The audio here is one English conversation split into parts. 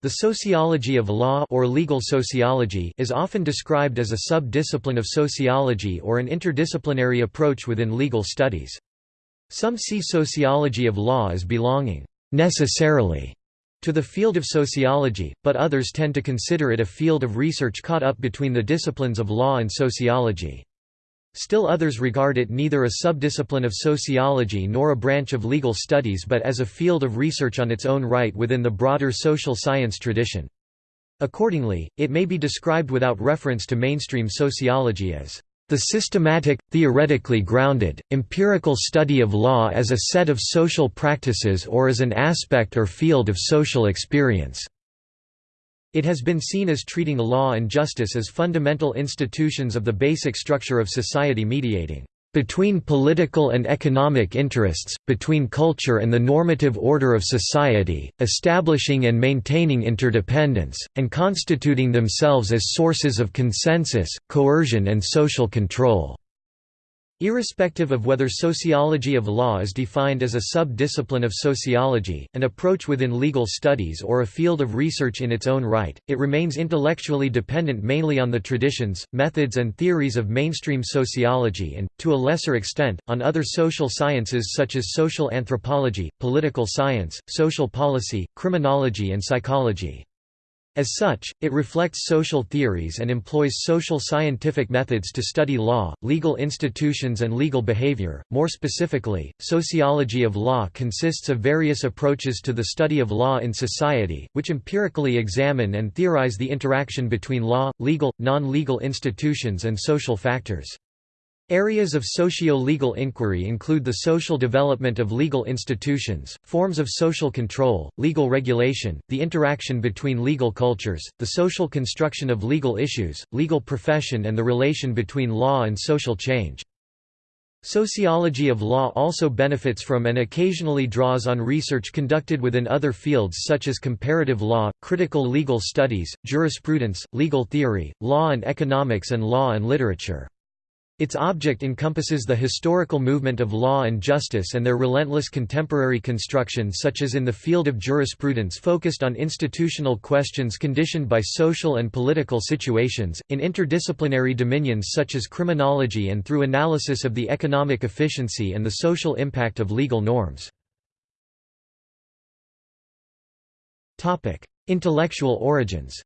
The sociology of law or legal sociology is often described as a sub-discipline of sociology or an interdisciplinary approach within legal studies. Some see sociology of law as belonging necessarily to the field of sociology, but others tend to consider it a field of research caught up between the disciplines of law and sociology. Still others regard it neither a subdiscipline of sociology nor a branch of legal studies but as a field of research on its own right within the broader social science tradition. Accordingly, it may be described without reference to mainstream sociology as the systematic, theoretically grounded, empirical study of law as a set of social practices or as an aspect or field of social experience. It has been seen as treating law and justice as fundamental institutions of the basic structure of society mediating between political and economic interests, between culture and the normative order of society, establishing and maintaining interdependence, and constituting themselves as sources of consensus, coercion and social control. Irrespective of whether sociology of law is defined as a sub-discipline of sociology, an approach within legal studies or a field of research in its own right, it remains intellectually dependent mainly on the traditions, methods and theories of mainstream sociology and, to a lesser extent, on other social sciences such as social anthropology, political science, social policy, criminology and psychology. As such, it reflects social theories and employs social scientific methods to study law, legal institutions and legal behavior. More specifically, sociology of law consists of various approaches to the study of law in society, which empirically examine and theorize the interaction between law, legal, non-legal institutions and social factors. Areas of socio-legal inquiry include the social development of legal institutions, forms of social control, legal regulation, the interaction between legal cultures, the social construction of legal issues, legal profession and the relation between law and social change. Sociology of law also benefits from and occasionally draws on research conducted within other fields such as comparative law, critical legal studies, jurisprudence, legal theory, law and economics and law and literature. Its object encompasses the historical movement of law and justice and their relentless contemporary construction such as in the field of jurisprudence focused on institutional questions conditioned by social and political situations, in interdisciplinary dominions such as criminology and through analysis of the economic efficiency and the social impact of legal norms. Intellectual origins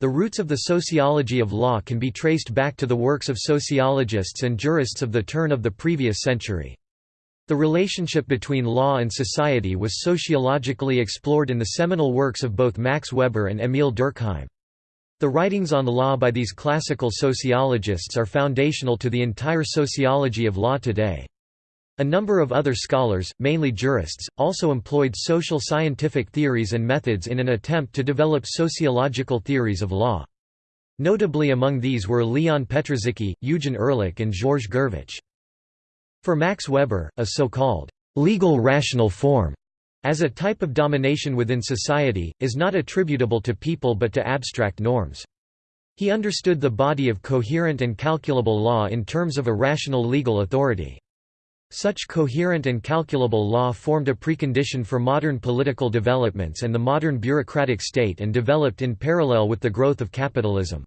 The roots of the sociology of law can be traced back to the works of sociologists and jurists of the turn of the previous century. The relationship between law and society was sociologically explored in the seminal works of both Max Weber and Émile Durkheim. The writings on the law by these classical sociologists are foundational to the entire sociology of law today. A number of other scholars, mainly jurists, also employed social scientific theories and methods in an attempt to develop sociological theories of law. Notably among these were Leon Petrażycki, Eugen Ehrlich and Georges Gurvitch. For Max Weber, a so-called legal rational form as a type of domination within society, is not attributable to people but to abstract norms. He understood the body of coherent and calculable law in terms of a rational legal authority. Such coherent and calculable law formed a precondition for modern political developments and the modern bureaucratic state and developed in parallel with the growth of capitalism.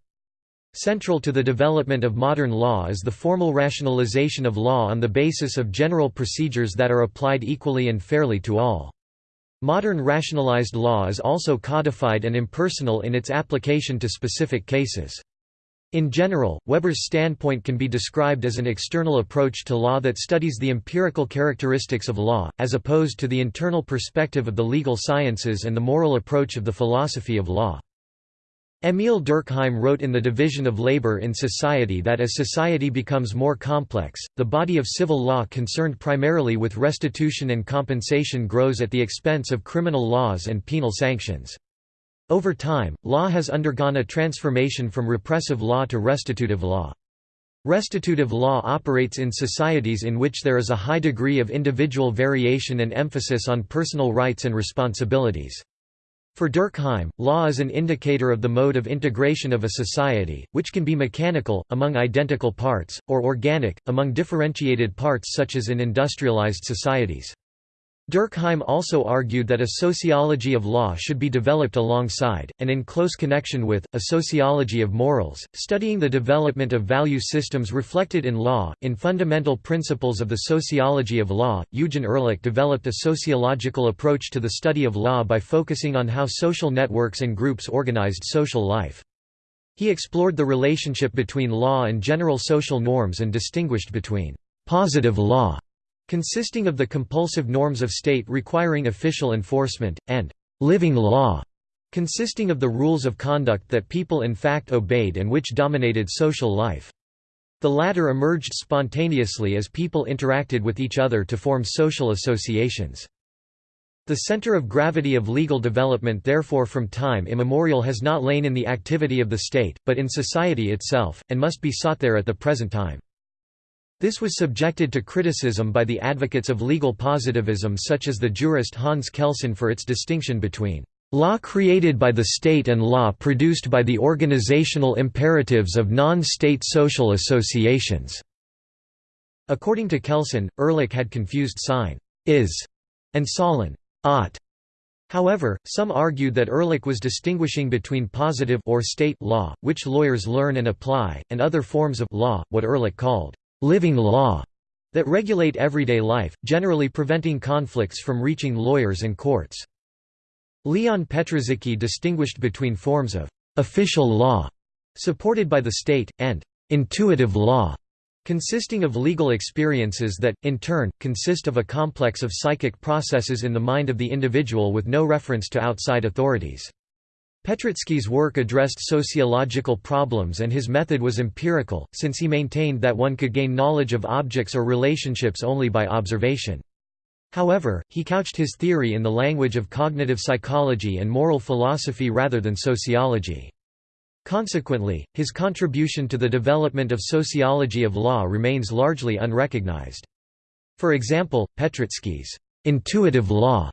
Central to the development of modern law is the formal rationalization of law on the basis of general procedures that are applied equally and fairly to all. Modern rationalized law is also codified and impersonal in its application to specific cases. In general, Weber's standpoint can be described as an external approach to law that studies the empirical characteristics of law, as opposed to the internal perspective of the legal sciences and the moral approach of the philosophy of law. Émile Durkheim wrote in The Division of Labor in Society that as society becomes more complex, the body of civil law concerned primarily with restitution and compensation grows at the expense of criminal laws and penal sanctions. Over time, law has undergone a transformation from repressive law to restitutive law. Restitutive law operates in societies in which there is a high degree of individual variation and emphasis on personal rights and responsibilities. For Durkheim, law is an indicator of the mode of integration of a society, which can be mechanical, among identical parts, or organic, among differentiated parts such as in industrialized societies. Durkheim also argued that a sociology of law should be developed alongside, and in close connection with, a sociology of morals, studying the development of value systems reflected in law. In Fundamental Principles of the Sociology of Law, Eugen Ehrlich developed a sociological approach to the study of law by focusing on how social networks and groups organized social life. He explored the relationship between law and general social norms and distinguished between positive law consisting of the compulsive norms of state requiring official enforcement, and living law, consisting of the rules of conduct that people in fact obeyed and which dominated social life. The latter emerged spontaneously as people interacted with each other to form social associations. The center of gravity of legal development therefore from time immemorial has not lain in the activity of the state, but in society itself, and must be sought there at the present time. This was subjected to criticism by the advocates of legal positivism such as the jurist Hans Kelsen for its distinction between law created by the state and law produced by the organizational imperatives of non-state social associations." According to Kelsen, Ehrlich had confused Sein is and Sollen ought. However, some argued that Ehrlich was distinguishing between positive or state law, which lawyers learn and apply, and other forms of law, what Ehrlich called living law that regulate everyday life, generally preventing conflicts from reaching lawyers and courts. Leon Petrażycki distinguished between forms of official law, supported by the state, and intuitive law, consisting of legal experiences that, in turn, consist of a complex of psychic processes in the mind of the individual with no reference to outside authorities. Petrażycki's work addressed sociological problems and his method was empirical, since he maintained that one could gain knowledge of objects or relationships only by observation. However, he couched his theory in the language of cognitive psychology and moral philosophy rather than sociology. Consequently, his contribution to the development of sociology of law remains largely unrecognized. For example, Petrażycki's intuitive law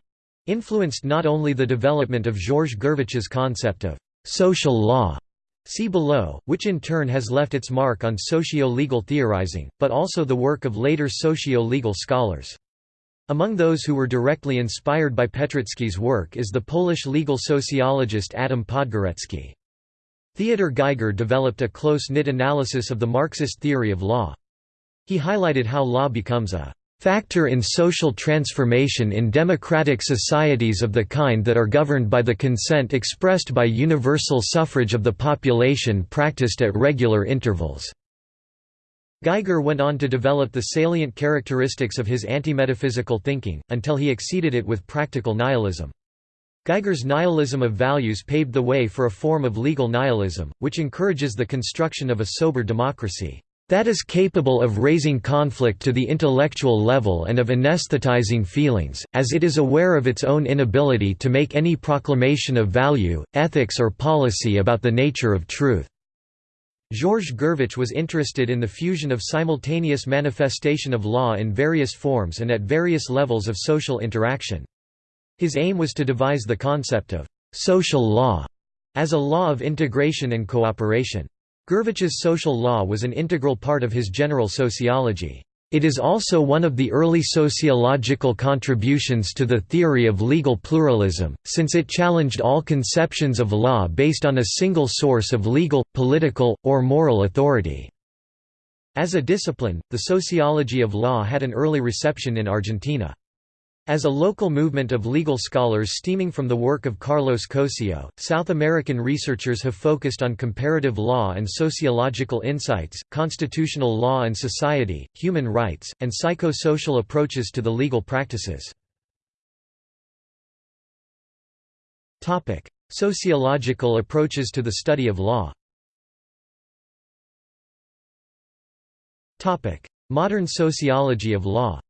influenced not only the development of Georges Gurvitch's concept of social law see below, which in turn has left its mark on socio-legal theorizing, but also the work of later socio-legal scholars. Among those who were directly inspired by Petrażycki's work is the Polish legal sociologist Adam Podgorecki. Theodor Geiger developed a close-knit analysis of the Marxist theory of law. He highlighted how law becomes a factor in social transformation in democratic societies of the kind that are governed by the consent expressed by universal suffrage of the population practiced at regular intervals." Geiger went on to develop the salient characteristics of his anti-metaphysical thinking, until he exceeded it with practical nihilism. Geiger's nihilism of values paved the way for a form of legal nihilism, which encourages the construction of a sober democracy that is capable of raising conflict to the intellectual level and of anesthetizing feelings, as it is aware of its own inability to make any proclamation of value, ethics or policy about the nature of truth. Georges Gurvitch was interested in the fusion of simultaneous manifestation of law in various forms and at various levels of social interaction. His aim was to devise the concept of «social law» as a law of integration and cooperation. Gurvitch's social law was an integral part of his general sociology. It is also one of the early sociological contributions to the theory of legal pluralism, since it challenged all conceptions of law based on a single source of legal, political, or moral authority. As a discipline, the sociology of law had an early reception in Argentina. As a local movement of legal scholars stemming from the work of Carlos Cossio, South American researchers have focused on comparative law and sociological insights, constitutional law and society, human rights, and psychosocial approaches to the legal practices. Sociological approaches to the study of law Modern sociology of law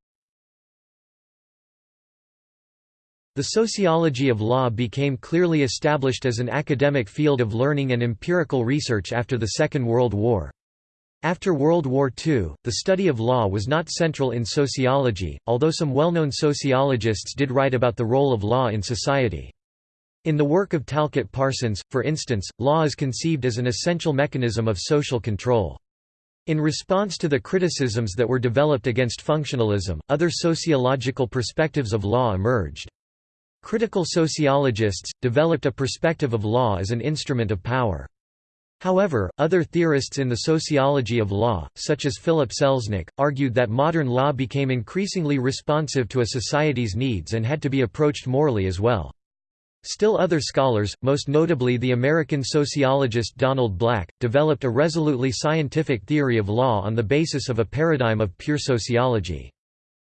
The sociology of law became clearly established as an academic field of learning and empirical research after the Second World War. After World War II, the study of law was not central in sociology, although some well-known sociologists did write about the role of law in society. In the work of Talcott Parsons, for instance, law is conceived as an essential mechanism of social control. In response to the criticisms that were developed against functionalism, other sociological perspectives of law emerged. Critical sociologists, developed a perspective of law as an instrument of power. However, other theorists in the sociology of law, such as Philip Selznick, argued that modern law became increasingly responsive to a society's needs and had to be approached morally as well. Still other scholars, most notably the American sociologist Donald Black, developed a resolutely scientific theory of law on the basis of a paradigm of pure sociology.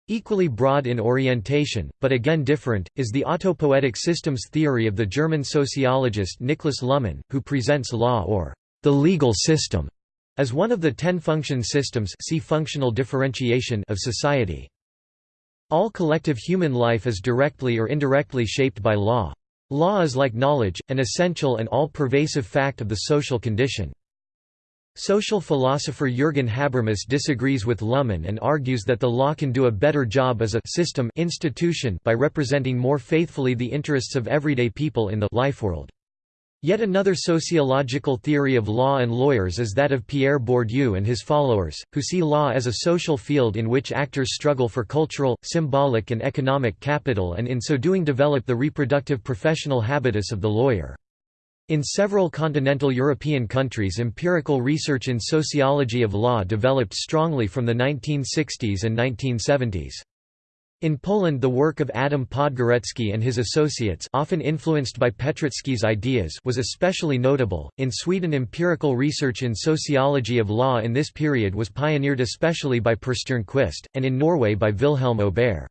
Equally broad in orientation, but again different, is the autopoietic systems theory of the German sociologist Niklas Luhmann, who presents law or the legal system as one of the ten function systems see functional differentiation of society. All collective human life is directly or indirectly shaped by law. Law is like knowledge, an essential and all-pervasive fact of the social condition. Social philosopher Jürgen Habermas disagrees with Luhmann and argues that the law can do a better job as a system institution by representing more faithfully the interests of everyday people in the life world. Yet another sociological theory of law and lawyers is that of Pierre Bourdieu and his followers, who see law as a social field in which actors struggle for cultural, symbolic and economic capital and in so doing develop the reproductive professional habitus of the lawyer. In several continental European countries empirical research in sociology of law developed strongly from the 1960s and 1970s. In Poland the work of Adam Podgorecki and his associates often influenced by Petrażycki's ideas was especially notable. In Sweden empirical research in sociology of law in this period was pioneered especially by Per Stjernquist, and in Norway by Vilhelm Aubert.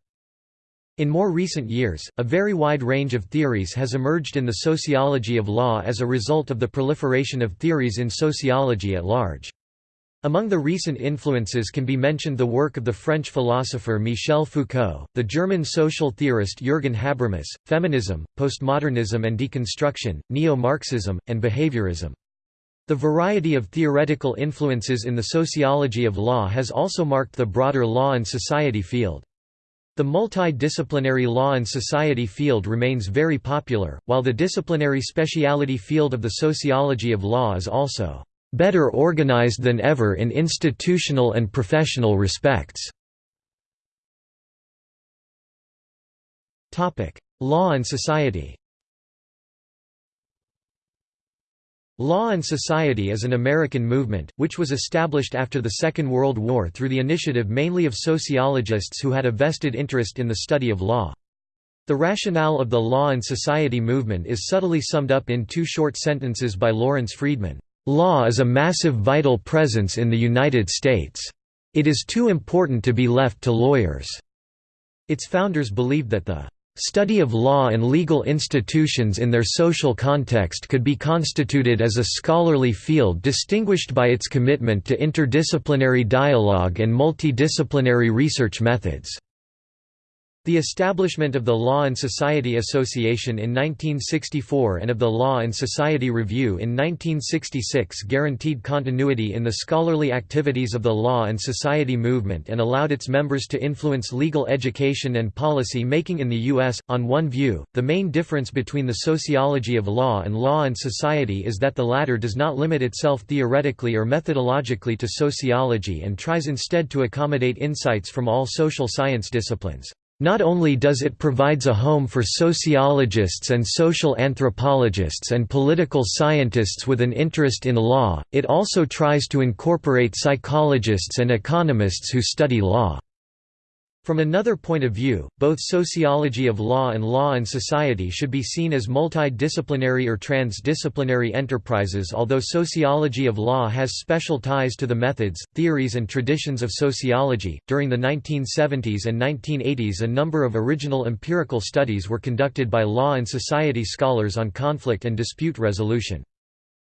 In more recent years, a very wide range of theories has emerged in the sociology of law as a result of the proliferation of theories in sociology at large. Among the recent influences can be mentioned the work of the French philosopher Michel Foucault, the German social theorist Jürgen Habermas, feminism, postmodernism and deconstruction, neo-Marxism, and behaviorism. The variety of theoretical influences in the sociology of law has also marked the broader law and society field. The multidisciplinary law and society field remains very popular, while the disciplinary speciality field of the sociology of law is also better organized than ever in institutional and professional respects. Law and society Law and Society is an American movement, which was established after the Second World War through the initiative mainly of sociologists who had a vested interest in the study of law. The rationale of the Law and Society movement is subtly summed up in two short sentences by Lawrence Friedman. Law is a massive vital presence in the United States. It is too important to be left to lawyers. Its founders believed that the Study of law and legal institutions in their social context could be constituted as a scholarly field distinguished by its commitment to interdisciplinary dialogue and multidisciplinary research methods. The establishment of the Law and Society Association in 1964 and of the Law and Society Review in 1966 guaranteed continuity in the scholarly activities of the law and society movement and allowed its members to influence legal education and policy making in the U.S. On one view, the main difference between the sociology of law and law and society is that the latter does not limit itself theoretically or methodologically to sociology and tries instead to accommodate insights from all social science disciplines. Not only does it provides a home for sociologists and social anthropologists and political scientists with an interest in law, it also tries to incorporate psychologists and economists who study law. From another point of view, both sociology of law and law and society should be seen as multidisciplinary or transdisciplinary enterprises although sociology of law has special ties to the methods, theories and traditions of sociology. During the 1970s and 1980s a number of original empirical studies were conducted by law and society scholars on conflict and dispute resolution.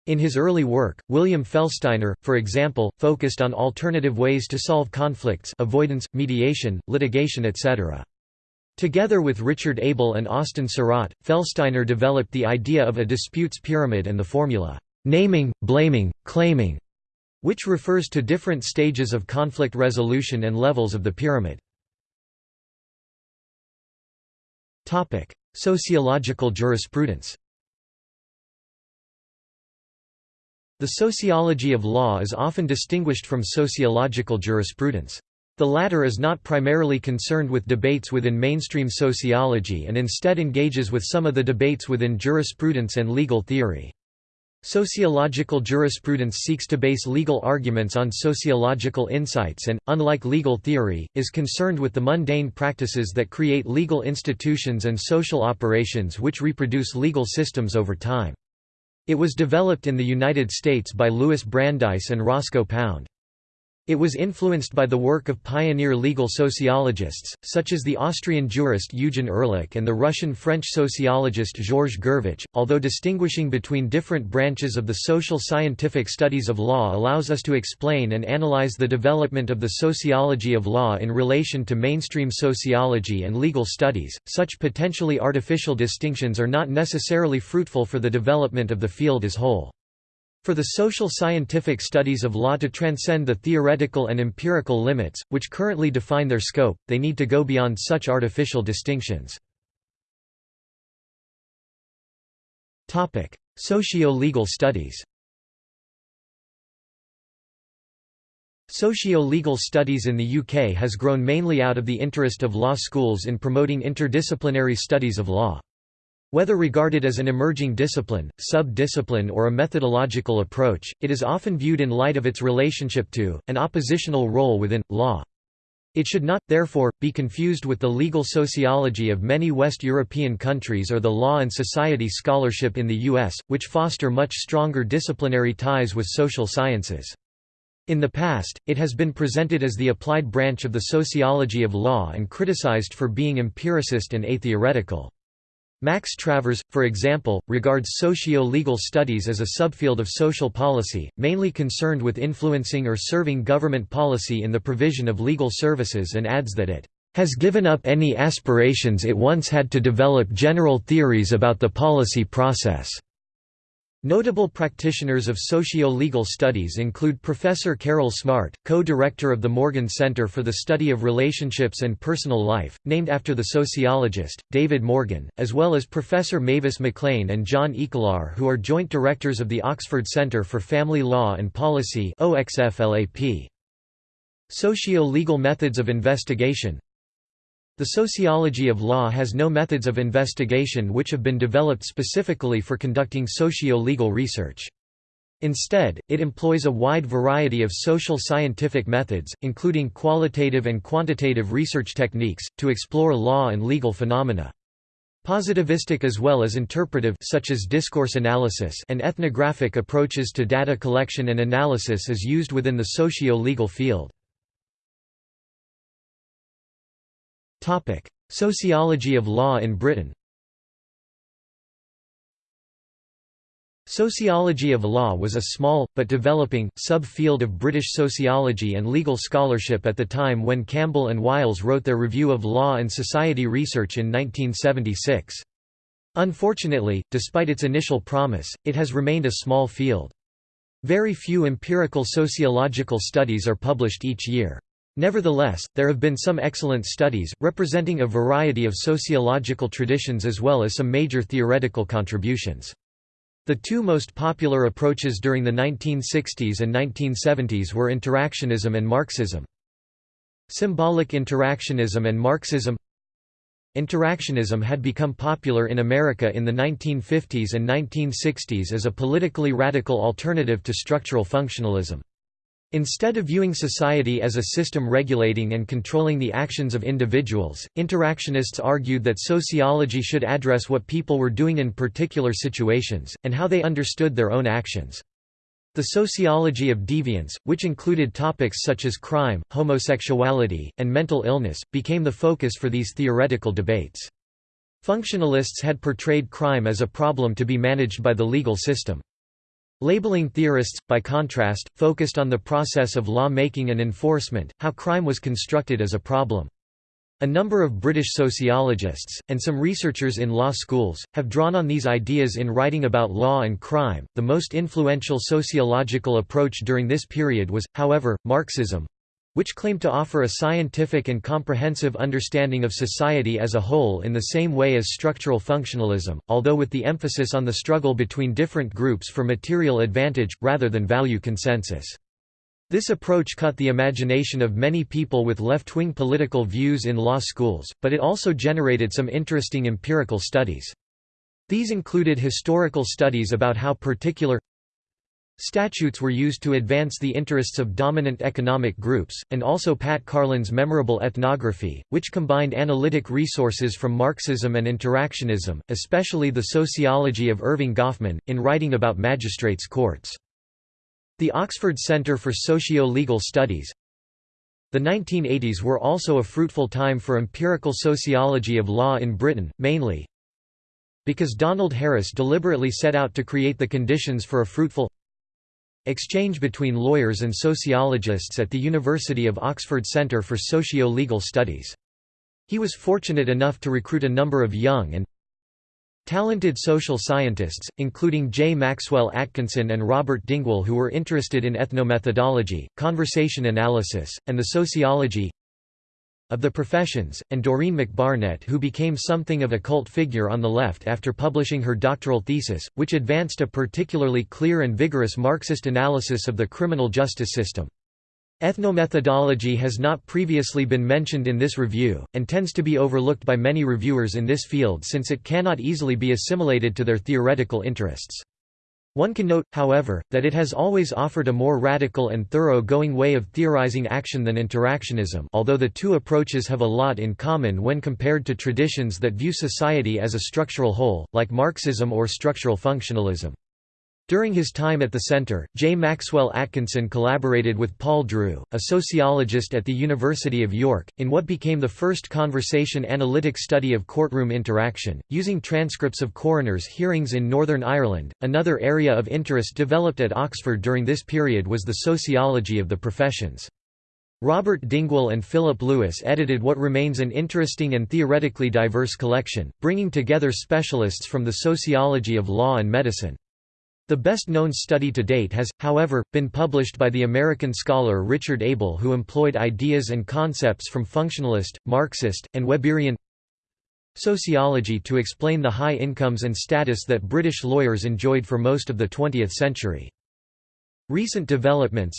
In his early work, William Felstiner, for example, focused on alternative ways to solve conflicts avoidance, mediation, litigation etc. Together with Richard Abel and Austin Sarat, Felstiner developed the idea of a disputes pyramid and the formula, naming, blaming, claiming, which refers to different stages of conflict resolution and levels of the pyramid. Sociological jurisprudence The sociology of law is often distinguished from sociological jurisprudence. The latter is not primarily concerned with debates within mainstream sociology and instead engages with some of the debates within jurisprudence and legal theory. Sociological jurisprudence seeks to base legal arguments on sociological insights and, unlike legal theory, is concerned with the mundane practices that create legal institutions and social operations which reproduce legal systems over time. It was developed in the United States by Louis Brandeis and Roscoe Pound. It was influenced by the work of pioneer legal sociologists, such as the Austrian jurist Eugen Ehrlich and the Russian-French sociologist Georges Gurvitch. Although distinguishing between different branches of the social scientific studies of law allows us to explain and analyze the development of the sociology of law in relation to mainstream sociology and legal studies, such potentially artificial distinctions are not necessarily fruitful for the development of the field as whole. For the social scientific studies of law to transcend the theoretical and empirical limits, which currently define their scope, they need to go beyond such artificial distinctions. Socio-legal studies Socio-legal studies in the UK has grown mainly out of the interest of law schools in promoting interdisciplinary studies of law. Whether regarded as an emerging discipline, sub-discipline or a methodological approach, it is often viewed in light of its relationship to, an oppositional role within, law. It should not, therefore, be confused with the legal sociology of many West European countries or the law and society scholarship in the U.S., which foster much stronger disciplinary ties with social sciences. In the past, it has been presented as the applied branch of the sociology of law and criticized for being empiricist and atheoretical. Max Travers, for example, regards socio-legal studies as a subfield of social policy, mainly concerned with influencing or serving government policy in the provision of legal services and adds that it has given up any aspirations it once had to develop general theories about the policy process. Notable practitioners of socio-legal studies include Professor Carol Smart, co-director of the Morgan Center for the Study of Relationships and Personal Life, named after the sociologist, David Morgan, as well as Professor Mavis MacLean and John Eekelaar who are joint directors of the Oxford Center for Family Law and Policy Socio-legal methods of investigation the sociology of law has no methods of investigation which have been developed specifically for conducting socio-legal research. Instead, it employs a wide variety of social scientific methods, including qualitative and quantitative research techniques, to explore law and legal phenomena. Positivistic as well as interpretive such as discourse analysis and ethnographic approaches to data collection and analysis is used within the socio-legal field. Sociology of law in Britain Sociology of law was a small, but developing, sub-field of British sociology and legal scholarship at the time when Campbell and Wiles wrote their Review of Law and Society Research in 1976. Unfortunately, despite its initial promise, it has remained a small field. Very few empirical sociological studies are published each year. Nevertheless, there have been some excellent studies, representing a variety of sociological traditions as well as some major theoretical contributions. The two most popular approaches during the 1960s and 1970s were interactionism and Marxism. Symbolic interactionism and Marxism Interactionism had become popular in America in the 1950s and 1960s as a politically radical alternative to structural functionalism. Instead of viewing society as a system regulating and controlling the actions of individuals, interactionists argued that sociology should address what people were doing in particular situations, and how they understood their own actions. The sociology of deviance, which included topics such as crime, homosexuality, and mental illness, became the focus for these theoretical debates. Functionalists had portrayed crime as a problem to be managed by the legal system. Labeling theorists, by contrast, focused on the process of law-making and enforcement, how crime was constructed as a problem. A number of British sociologists, and some researchers in law schools, have drawn on these ideas in writing about law and crime. The most influential sociological approach during this period was, however, Marxism which claimed to offer a scientific and comprehensive understanding of society as a whole in the same way as structural functionalism, although with the emphasis on the struggle between different groups for material advantage, rather than value consensus. This approach cut the imagination of many people with left-wing political views in law schools, but it also generated some interesting empirical studies. These included historical studies about how particular statutes were used to advance the interests of dominant economic groups, and also Pat Carlen's memorable ethnography, which combined analytic resources from Marxism and interactionism, especially the sociology of Erving Goffman, in writing about magistrates' courts. The Oxford Centre for Socio-Legal Studies The 1980s were also a fruitful time for empirical sociology of law in Britain, mainly because Donald Harris deliberately set out to create the conditions for a fruitful exchange between lawyers and sociologists at the University of Oxford Centre for Socio-Legal Studies. He was fortunate enough to recruit a number of young and Talented social scientists, including J. Maxwell Atkinson and Robert Dingwall who were interested in ethnomethodology, conversation analysis, and the sociology of the professions, and Doreen McBarnet who became something of a cult figure on the left after publishing her doctoral thesis, which advanced a particularly clear and vigorous Marxist analysis of the criminal justice system. Ethnomethodology has not previously been mentioned in this review, and tends to be overlooked by many reviewers in this field since it cannot easily be assimilated to their theoretical interests. One can note, however, that it has always offered a more radical and thorough-going way of theorizing action than interactionism although the two approaches have a lot in common when compared to traditions that view society as a structural whole, like Marxism or structural functionalism. During his time at the center, J. Maxwell Atkinson collaborated with Paul Drew, a sociologist at the University of York, in what became the first conversation analytic study of courtroom interaction, using transcripts of coroners' hearings in Northern Ireland. Another area of interest developed at Oxford during this period was the sociology of the professions. Robert Dingwall and Philip Lewis edited what remains an interesting and theoretically diverse collection, bringing together specialists from the sociology of law and medicine. The best-known study to date has, however, been published by the American scholar Richard Abel who employed ideas and concepts from functionalist, Marxist, and Weberian sociology to explain the high incomes and status that British lawyers enjoyed for most of the 20th century. Recent developments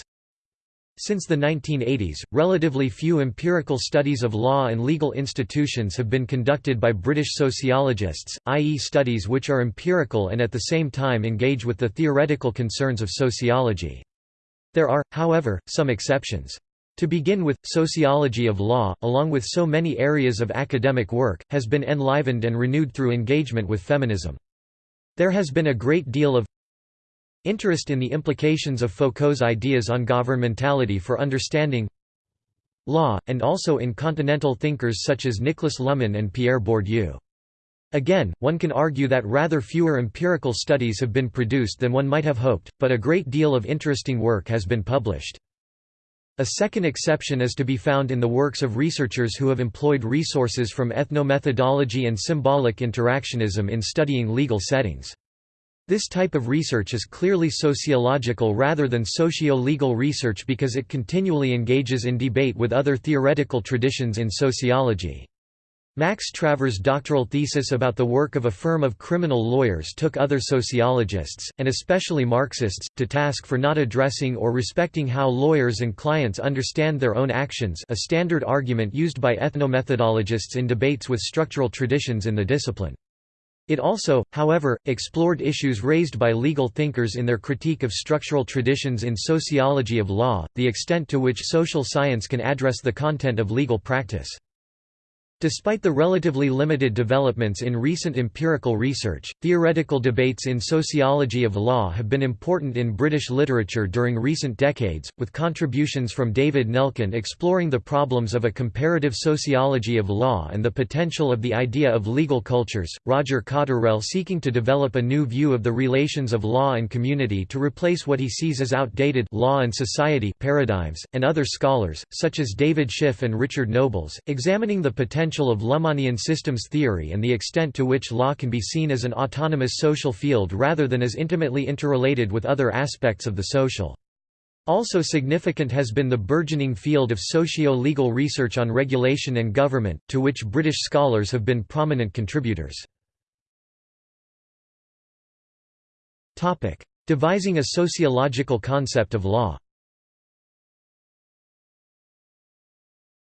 since the 1980s, relatively few empirical studies of law and legal institutions have been conducted by British sociologists, i.e. studies which are empirical and at the same time engage with the theoretical concerns of sociology. There are, however, some exceptions. To begin with, sociology of law, along with so many areas of academic work, has been enlivened and renewed through engagement with feminism. There has been a great deal of Interest in the implications of Foucault's ideas on governmentality for understanding law, and also in continental thinkers such as Niklas Luhmann and Pierre Bourdieu. Again, one can argue that rather fewer empirical studies have been produced than one might have hoped, but a great deal of interesting work has been published. A second exception is to be found in the works of researchers who have employed resources from ethnomethodology and symbolic interactionism in studying legal settings. This type of research is clearly sociological rather than socio-legal research because it continually engages in debate with other theoretical traditions in sociology. Max Travers' doctoral thesis about the work of a firm of criminal lawyers took other sociologists, and especially Marxists, to task for not addressing or respecting how lawyers and clients understand their own actions a standard argument used by ethnomethodologists in debates with structural traditions in the discipline. It also, however, explored issues raised by legal thinkers in their critique of structural traditions in sociology of law, the extent to which social science can address the content of legal practice. Despite the relatively limited developments in recent empirical research, theoretical debates in sociology of law have been important in British literature during recent decades, with contributions from David Nelken exploring the problems of a comparative sociology of law and the potential of the idea of legal cultures, Roger Cotterrell seeking to develop a new view of the relations of law and community to replace what he sees as outdated law and society paradigms, and other scholars, such as David Schiff and Richard Nobles, examining the potential potential of Luhmannian systems theory and the extent to which law can be seen as an autonomous social field rather than as intimately interrelated with other aspects of the social. Also significant has been the burgeoning field of socio-legal research on regulation and government, to which British scholars have been prominent contributors. Devising a sociological concept of law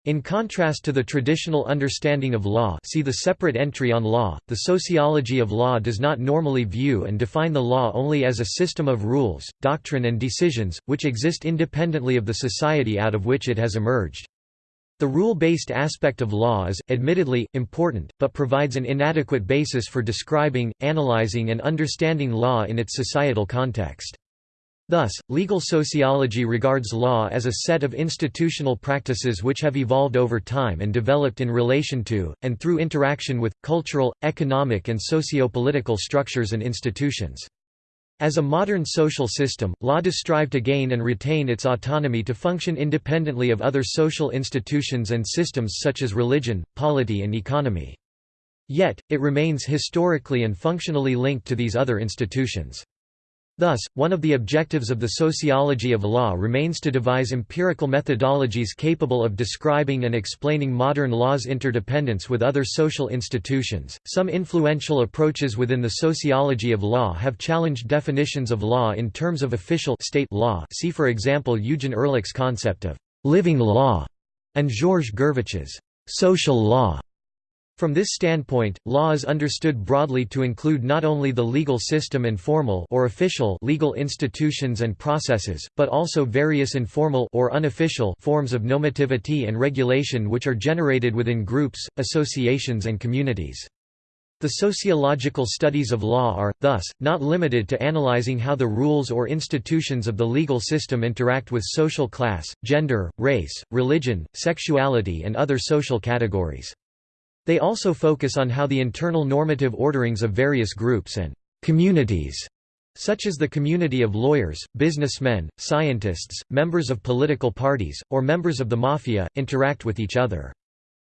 In contrast to the traditional understanding of law see the separate entry on law, the sociology of law does not normally view and define the law only as a system of rules, doctrine and decisions, which exist independently of the society out of which it has emerged. The rule-based aspect of law is, admittedly, important, but provides an inadequate basis for describing, analyzing and understanding law in its societal context. Thus, legal sociology regards law as a set of institutional practices which have evolved over time and developed in relation to, and through interaction with, cultural, economic and socio-political structures and institutions. As a modern social system, law does strive to gain and retain its autonomy to function independently of other social institutions and systems such as religion, polity and economy. Yet, it remains historically and functionally linked to these other institutions. Thus, one of the objectives of the sociology of law remains to devise empirical methodologies capable of describing and explaining modern law's interdependence with other social institutions. Some influential approaches within the sociology of law have challenged definitions of law in terms of official state law. See for example Eugen Ehrlich's concept of living law and Georges Gurvitch's social law. From this standpoint, law is understood broadly to include not only the legal system and formal or official legal institutions and processes, but also various informal or unofficial forms of normativity and regulation which are generated within groups, associations and communities. The sociological studies of law are, thus, not limited to analyzing how the rules or institutions of the legal system interact with social class, gender, race, religion, sexuality and other social categories. They also focus on how the internal normative orderings of various groups and communities such as the community of lawyers, businessmen, scientists, members of political parties, or members of the mafia, interact with each other.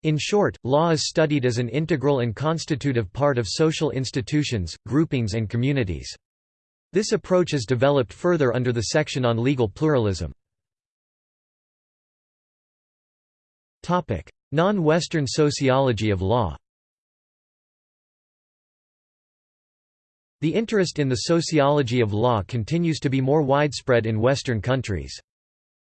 In short, law is studied as an integral and constitutive part of social institutions, groupings and communities. This approach is developed further under the section on legal pluralism. Non-Western sociology of law The interest in the sociology of law continues to be more widespread in Western countries.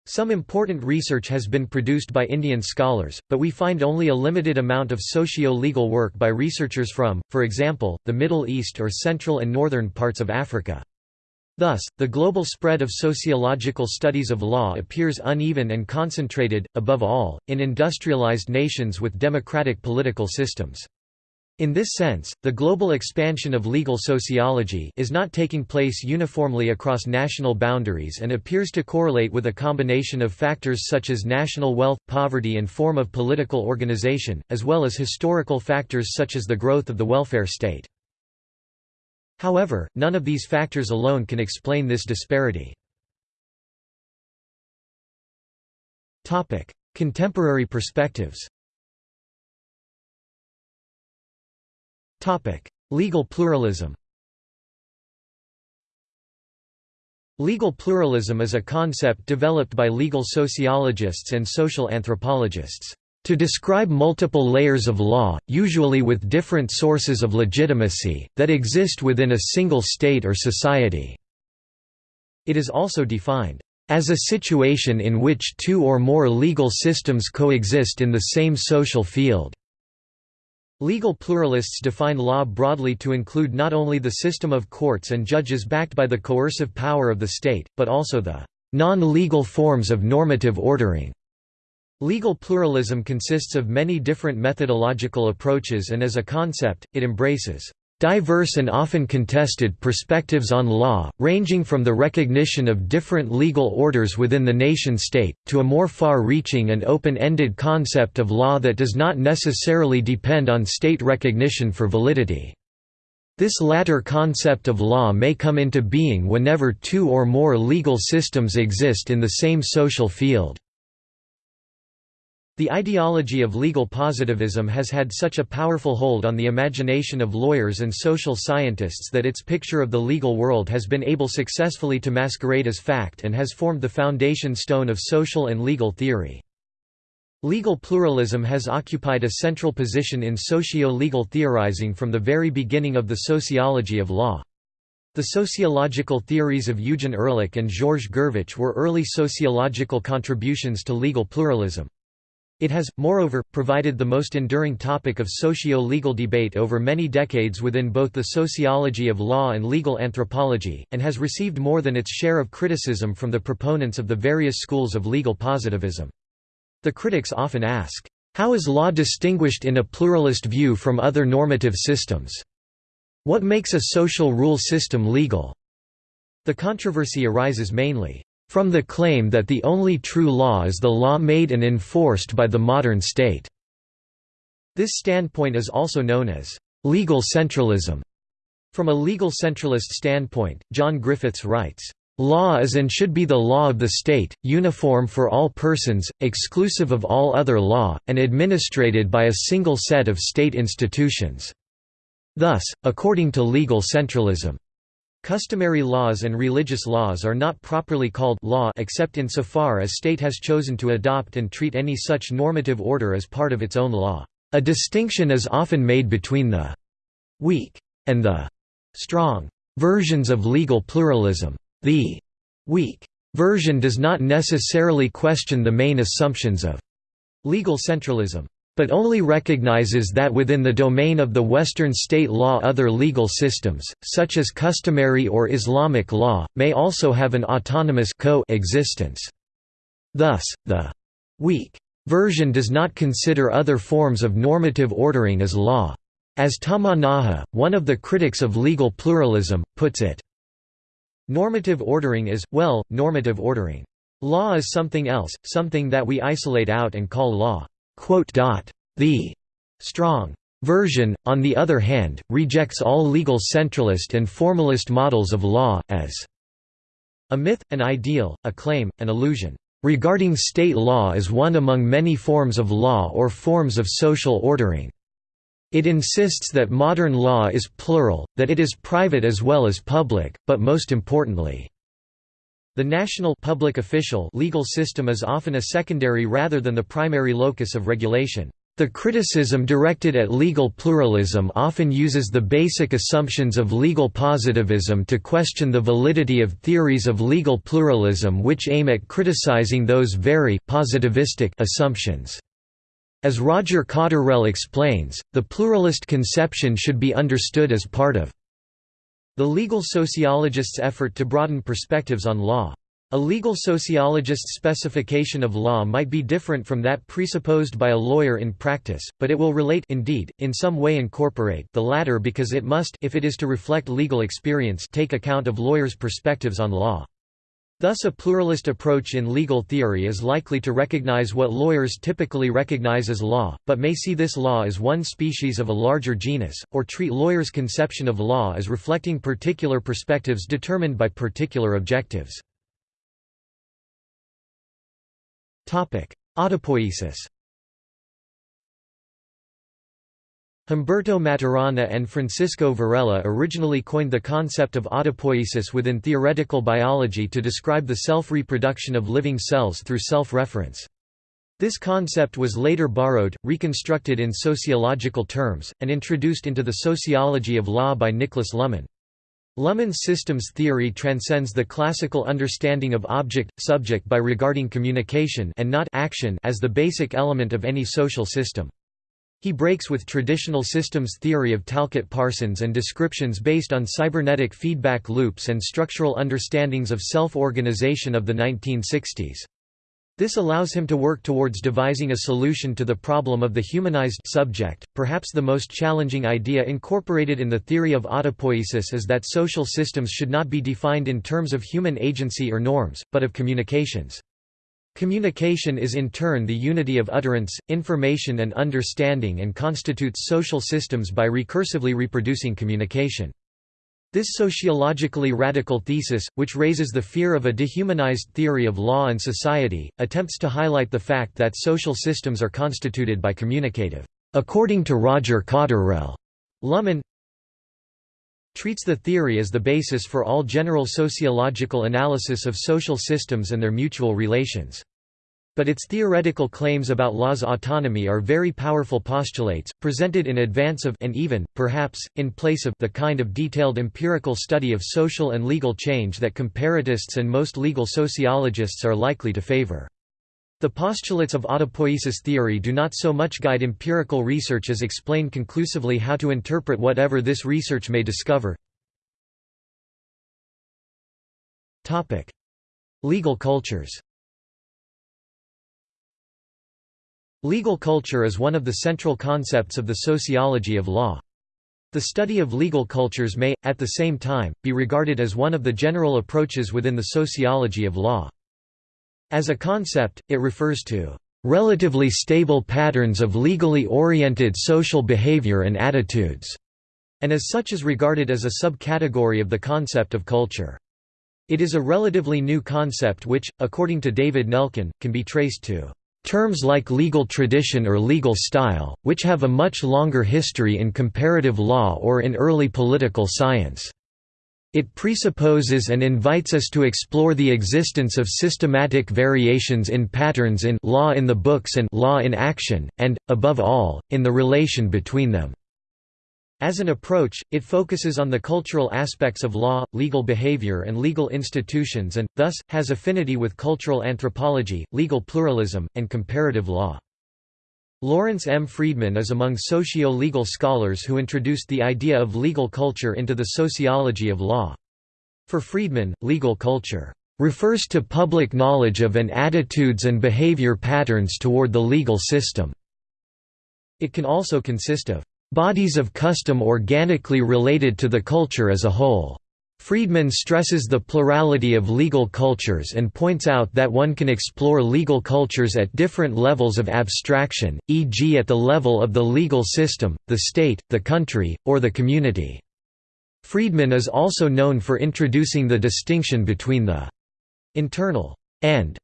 Some important research has been produced by Indian scholars, but we find only a limited amount of socio-legal work by researchers from, for example, the Middle East or Central and Northern parts of Africa. Thus, the global spread of sociological studies of law appears uneven and concentrated, above all, in industrialized nations with democratic political systems. In this sense, the global expansion of legal sociology is not taking place uniformly across national boundaries and appears to correlate with a combination of factors such as national wealth, poverty and form of political organization, as well as historical factors such as the growth of the welfare state. However, none of these factors alone can explain this disparity. Contemporary perspectives Legal pluralism Legal pluralism is a concept developed by legal sociologists and social anthropologists to describe multiple layers of law, usually with different sources of legitimacy, that exist within a single state or society. It is also defined as a situation in which two or more legal systems coexist in the same social field. Legal pluralists define law broadly to include not only the system of courts and judges backed by the coercive power of the state, but also the non-legal forms of normative ordering Legal pluralism consists of many different methodological approaches and as a concept, it embraces diverse and often contested perspectives on law, ranging from the recognition of different legal orders within the nation-state, to a more far-reaching and open-ended concept of law that does not necessarily depend on state recognition for validity. This latter concept of law may come into being whenever two or more legal systems exist in the same social field. The ideology of legal positivism has had such a powerful hold on the imagination of lawyers and social scientists that its picture of the legal world has been able successfully to masquerade as fact and has formed the foundation stone of social and legal theory. Legal pluralism has occupied a central position in socio-legal theorizing from the very beginning of the sociology of law. The sociological theories of Eugen Ehrlich and Georges Gurvitch were early sociological contributions to legal pluralism. It has, moreover, provided the most enduring topic of socio-legal debate over many decades within both the sociology of law and legal anthropology, and has received more than its share of criticism from the proponents of the various schools of legal positivism. The critics often ask, "'How is law distinguished in a pluralist view from other normative systems? What makes a social rule system legal?' The controversy arises mainly from the claim that the only true law is the law made and enforced by the modern state. This standpoint is also known as legal centralism. From a legal centralist standpoint, John Griffiths writes, Law is and should be the law of the state, uniform for all persons, exclusive of all other law, and administrated by a single set of state institutions. Thus, according to legal centralism, Customary laws and religious laws are not properly called law except insofar as state has chosen to adopt and treat any such normative order as part of its own law. A distinction is often made between the «weak» and the «strong» versions of legal pluralism. The «weak» version does not necessarily question the main assumptions of legal centralism but only recognizes that within the domain of the Western state law other legal systems, such as customary or Islamic law, may also have an autonomous co-existence. Thus, the «weak» version does not consider other forms of normative ordering as law. As Tamanaha, one of the critics of legal pluralism, puts it, Normative ordering is, well, normative ordering. Law is something else, something that we isolate out and call law. The strong version, on the other hand, rejects all legal centralist and formalist models of law, as a myth, an ideal, a claim, an illusion, regarding state law as one among many forms of law or forms of social ordering. It insists that modern law is plural, that it is private as well as public, but most importantly, the national public official legal system is often a secondary rather than the primary locus of regulation. The criticism directed at legal pluralism often uses the basic assumptions of legal positivism to question the validity of theories of legal pluralism which aim at criticizing those very positivistic assumptions. As Roger Cotterrell explains, the pluralist conception should be understood as part of the legal sociologist's effort to broaden perspectives on law. A legal sociologist's specification of law might be different from that presupposed by a lawyer in practice, but it will relate indeed, in some way incorporate the latter because it must if it is to reflect legal experience take account of lawyers' perspectives on law. Thus a pluralist approach in legal theory is likely to recognize what lawyers typically recognize as law, but may see this law as one species of a larger genus, or treat lawyers' conception of law as reflecting particular perspectives determined by particular objectives. Autopoiesis Humberto Maturana and Francisco Varela originally coined the concept of autopoiesis within theoretical biology to describe the self-reproduction of living cells through self-reference. This concept was later borrowed, reconstructed in sociological terms, and introduced into the sociology of law by Nicholas Luhmann. Luhmann's systems theory transcends the classical understanding of object-subject by regarding communication and not action as the basic element of any social system. He breaks with traditional systems theory of Talcott Parsons and descriptions based on cybernetic feedback loops and structural understandings of self-organization of the 1960s. This allows him to work towards devising a solution to the problem of the humanized subject. Perhaps the most challenging idea incorporated in the theory of autopoiesis is that social systems should not be defined in terms of human agency or norms, but of communications. Communication is in turn the unity of utterance, information and understanding and constitutes social systems by recursively reproducing communication. This sociologically radical thesis, which raises the fear of a dehumanized theory of law and society, attempts to highlight the fact that social systems are constituted by communicative. According to Roger Cotterrell, Luhmann treats the theory as the basis for all general sociological analysis of social systems and their mutual relations. But its theoretical claims about law's autonomy are very powerful postulates, presented in advance of and even, perhaps, in place of the kind of detailed empirical study of social and legal change that comparatists and most legal sociologists are likely to favor. The postulates of autopoiesis theory do not so much guide empirical research as explain conclusively how to interpret whatever this research may discover. Legal cultures Legal culture is one of the central concepts of the sociology of law. The study of legal cultures may, at the same time, be regarded as one of the general approaches within the sociology of law. As a concept, it refers to relatively stable patterns of legally oriented social behavior and attitudes, and as such is regarded as a subcategory of the concept of culture. It is a relatively new concept which, according to David Nelken, can be traced to Terms like legal tradition or legal style, which have a much longer history in comparative law or in early political science. It presupposes and invites us to explore the existence of systematic variations in patterns in law in the books and law in action, and, above all, in the relation between them. As an approach, it focuses on the cultural aspects of law, legal behavior and legal institutions and, thus, has affinity with cultural anthropology, legal pluralism, and comparative law. Lawrence M. Friedman is among socio-legal scholars who introduced the idea of legal culture into the sociology of law. For Friedman, legal culture refers to public knowledge of and attitudes and behavior patterns toward the legal system. It can also consist of bodies of custom organically related to the culture as a whole. Friedman stresses the plurality of legal cultures and points out that one can explore legal cultures at different levels of abstraction, e.g. at the level of the legal system, the state, the country, or the community. Friedman is also known for introducing the distinction between the internal and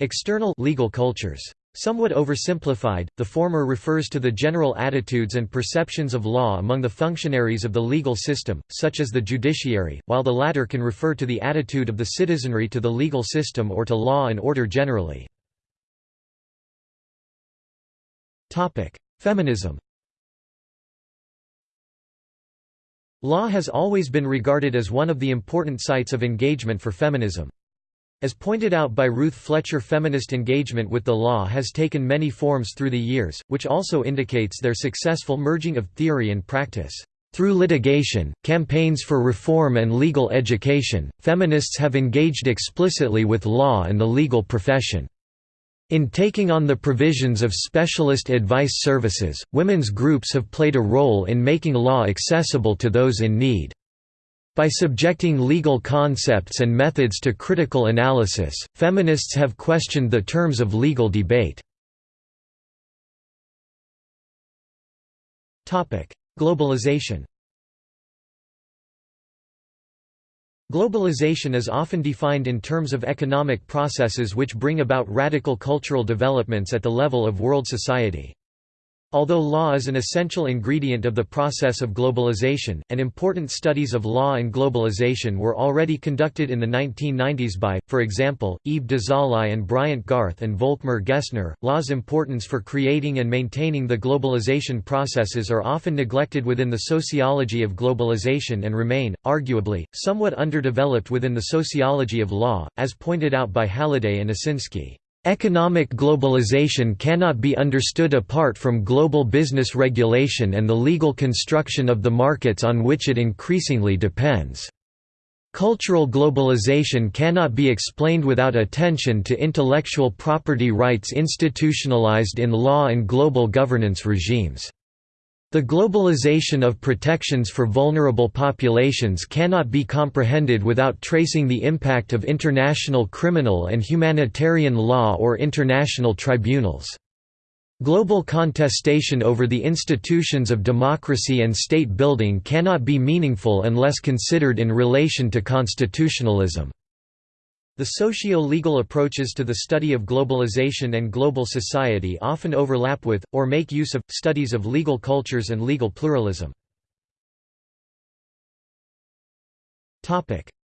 external legal cultures. Somewhat oversimplified, the former refers to the general attitudes and perceptions of law among the functionaries of the legal system, such as the judiciary, while the latter can refer to the attitude of the citizenry to the legal system or to law and order generally. Feminism Law has always been regarded as one of the important sites of engagement for feminism. As pointed out by Ruth Fletcher feminist engagement with the law has taken many forms through the years, which also indicates their successful merging of theory and practice. Through litigation, campaigns for reform and legal education, feminists have engaged explicitly with law and the legal profession. In taking on the provisions of specialist advice services, women's groups have played a role in making law accessible to those in need. By subjecting legal concepts and methods to critical analysis, feminists have questioned the terms of legal debate. Globalization Globalization is often defined in terms of economic processes which bring about radical cultural developments at the level of world society. Although law is an essential ingredient of the process of globalization, and important studies of law and globalization were already conducted in the 1990s by, for example, Yves Dezalay and Bryant Garth and Volkmar Gessner, law's importance for creating and maintaining the globalization processes are often neglected within the sociology of globalization and remain, arguably, somewhat underdeveloped within the sociology of law, as pointed out by Halliday and Osinsky. Economic globalization cannot be understood apart from global business regulation and the legal construction of the markets on which it increasingly depends. Cultural globalization cannot be explained without attention to intellectual property rights institutionalized in law and global governance regimes. The globalization of protections for vulnerable populations cannot be comprehended without tracing the impact of international criminal and humanitarian law or international tribunals. Global contestation over the institutions of democracy and state building cannot be meaningful unless considered in relation to constitutionalism. The socio-legal approaches to the study of globalization and global society often overlap with, or make use of, studies of legal cultures and legal pluralism.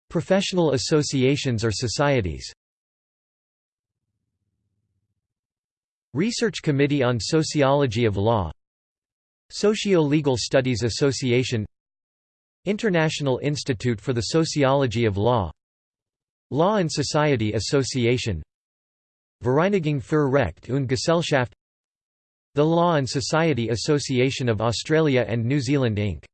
Professional associations or societies Research Committee on Sociology of Law Socio-Legal Studies Association International Institute for the Sociology of Law Law and Society Association Vereinigung für Recht und Gesellschaft The Law and Society Association of Australia and New Zealand Inc.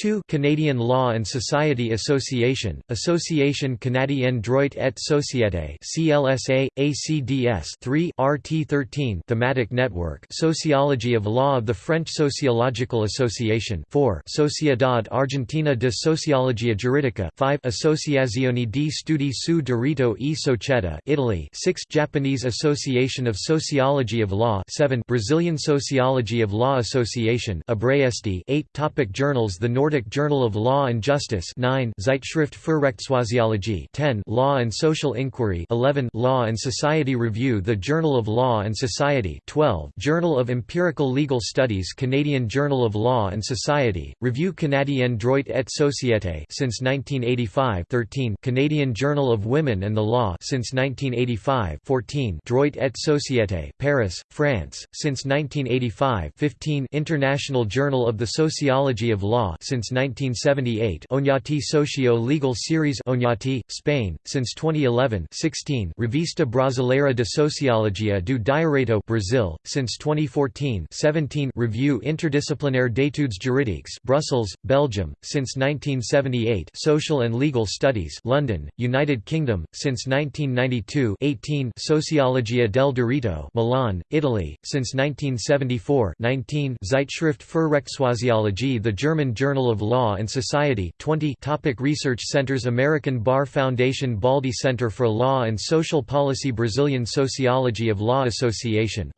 2 Canadian Law and Society Association, Association Canadienne Droit et Société CLSA, ACDS 3 RT13 Thematic Network Sociology of Law of the French Sociological Association. 4 Sociedad Argentina de Sociologia Jurídica. 5 Associazione di Studi su Diritto e Società Italy. 6 Japanese Association of Sociology of Law. 7 Brazilian Sociology of Law Association 8 Topic Journals The Nordic Journal of Law and Justice 9 Zeitschrift für Rechtssoziologie 10 Law and Social Inquiry 11 Law and Society Review The Journal of Law and Society 12 Journal of Empirical Legal Studies Canadian Journal of Law and Society, Revue canadienne droit et société since 1985 13 Canadian Journal of Women and the Law since 1985 14 Droit et Société Paris, France, since 1985 15 International Journal of the Sociology of Law since 1978 Oñati Socio-Legal Series Oñati, Spain, since 2011 16 Revista Brasileira de Sociologia do Direito Brazil, since 2014 17 Revue Interdisciplinaire d'études juridiques Brussels, Belgium, since 1978 Social and Legal Studies London, United Kingdom, since 1992 18 Sociologia del Diritto Milan, Italy, since 1974 19 Zeitschrift für Rechtssoziologie The German Journal Journal of Law and Society 20 Topic Research Centers American Bar Foundation Baldy Center for Law and Social Policy Brazilian Sociology of Law Association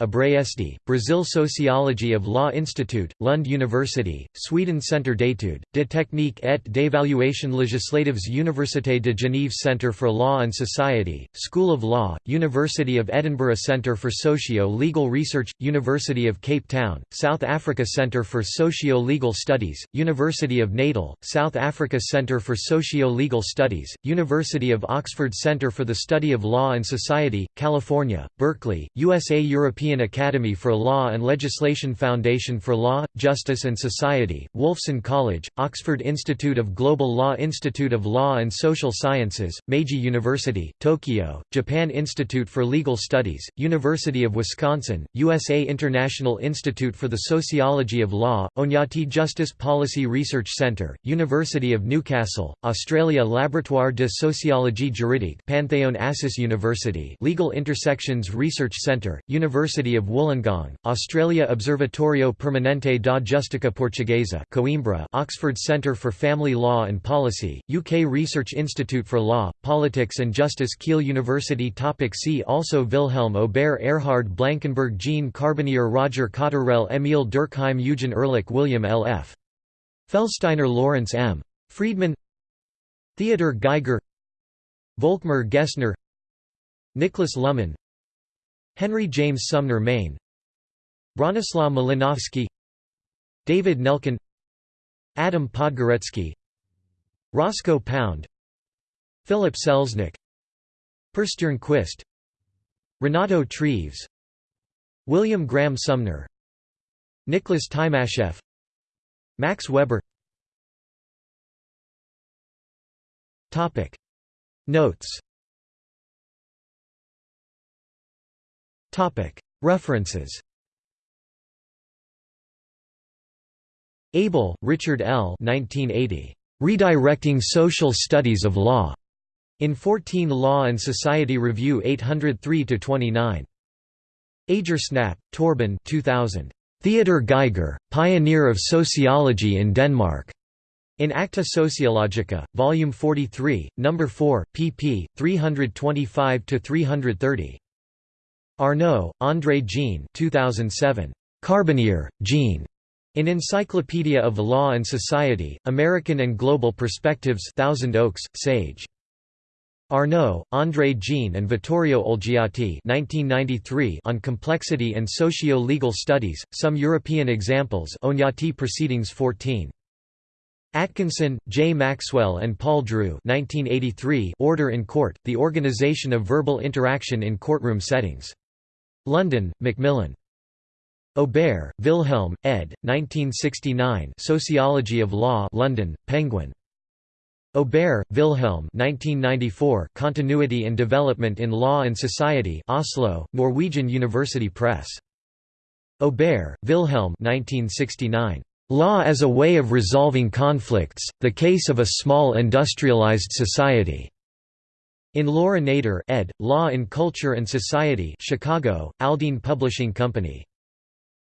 Brazil Sociology of Law Institute, Lund University, Sweden Centre d'études, de technique et d'évaluation législatives Université de Genève Centre for Law and Society, School of Law, University of Edinburgh Centre for Socio-Legal Research, University of Cape Town, South Africa Centre for Socio-Legal Studies, University University of Natal, South Africa Centre for Socio-Legal Studies, University of Oxford Centre for the Study of Law and Society, California, Berkeley, USA European Academy for Law and Legislation Foundation for Law, Justice and Society, Wolfson College, Oxford Institute of Global Law Institute of Law and Social Sciences, Meiji University, Tokyo, Japan Institute for Legal Studies, University of Wisconsin, USA International Institute for the Sociology of Law, Oñati Justice Policy Research Centre, University of Newcastle, Australia Laboratoire de Sociologie Juridique Pantheon Assas University Legal Intersections Research Centre, University of Wollongong, Australia Observatorio Permanente da Justiça Portuguesa Coimbra Oxford Centre for Family Law and Policy, UK Research Institute for Law, Politics and Justice Kiel University Topic See also Wilhelm Aubert Erhard Blankenburg Jean Carbonnier Roger Cotterrell Emil Durkheim Eugen Ehrlich William L. F. Felstiner Lawrence M. Friedman Theodor Geiger Volkmar Gessner Nicholas Luhmann Henry James Sumner Maine Bronislaw Malinowski David Nelken Adam Podgórecki Roscoe Pound Philip Selznick Per Stjernquist Renato Treves William Graham Sumner Nicholas Timasheff Max Weber Notes References Abel, Richard L. 1980. Redirecting Social Studies of Law. In 14 Law and Society Review 803-29. Agersnap, Torben 2000. Theodor Geiger, Pioneer of Sociology in Denmark. In Acta Sociologica, Volume 43, No. 4, pp. 325–330. Arnaud, André Jean 2007. Carbonnier, Jean. In Encyclopedia of Law and Society, American and Global Perspectives Thousand Oaks, Sage. Arnaud, André Jean and Vittorio Olgiati 1993 on Complexity and Socio-Legal Studies, Some European Examples Oñati Proceedings 14. Atkinson, J. Maxwell and Paul Drew 1983 Order in Court, The Organization of Verbal Interaction in Courtroom Settings. London, Macmillan. Aubert, Wilhelm, ed. 1969 Sociology of Law London, Penguin. Aubert, Wilhelm 1994 Continuity and Development in Law and Society Oslo, Norwegian University Press. Aubert, Wilhelm 1969. Law as a Way of Resolving Conflicts, The Case of a Small Industrialized Society. In Laura Nader ed., Law in Culture and Society Chicago, Aldine Publishing Company.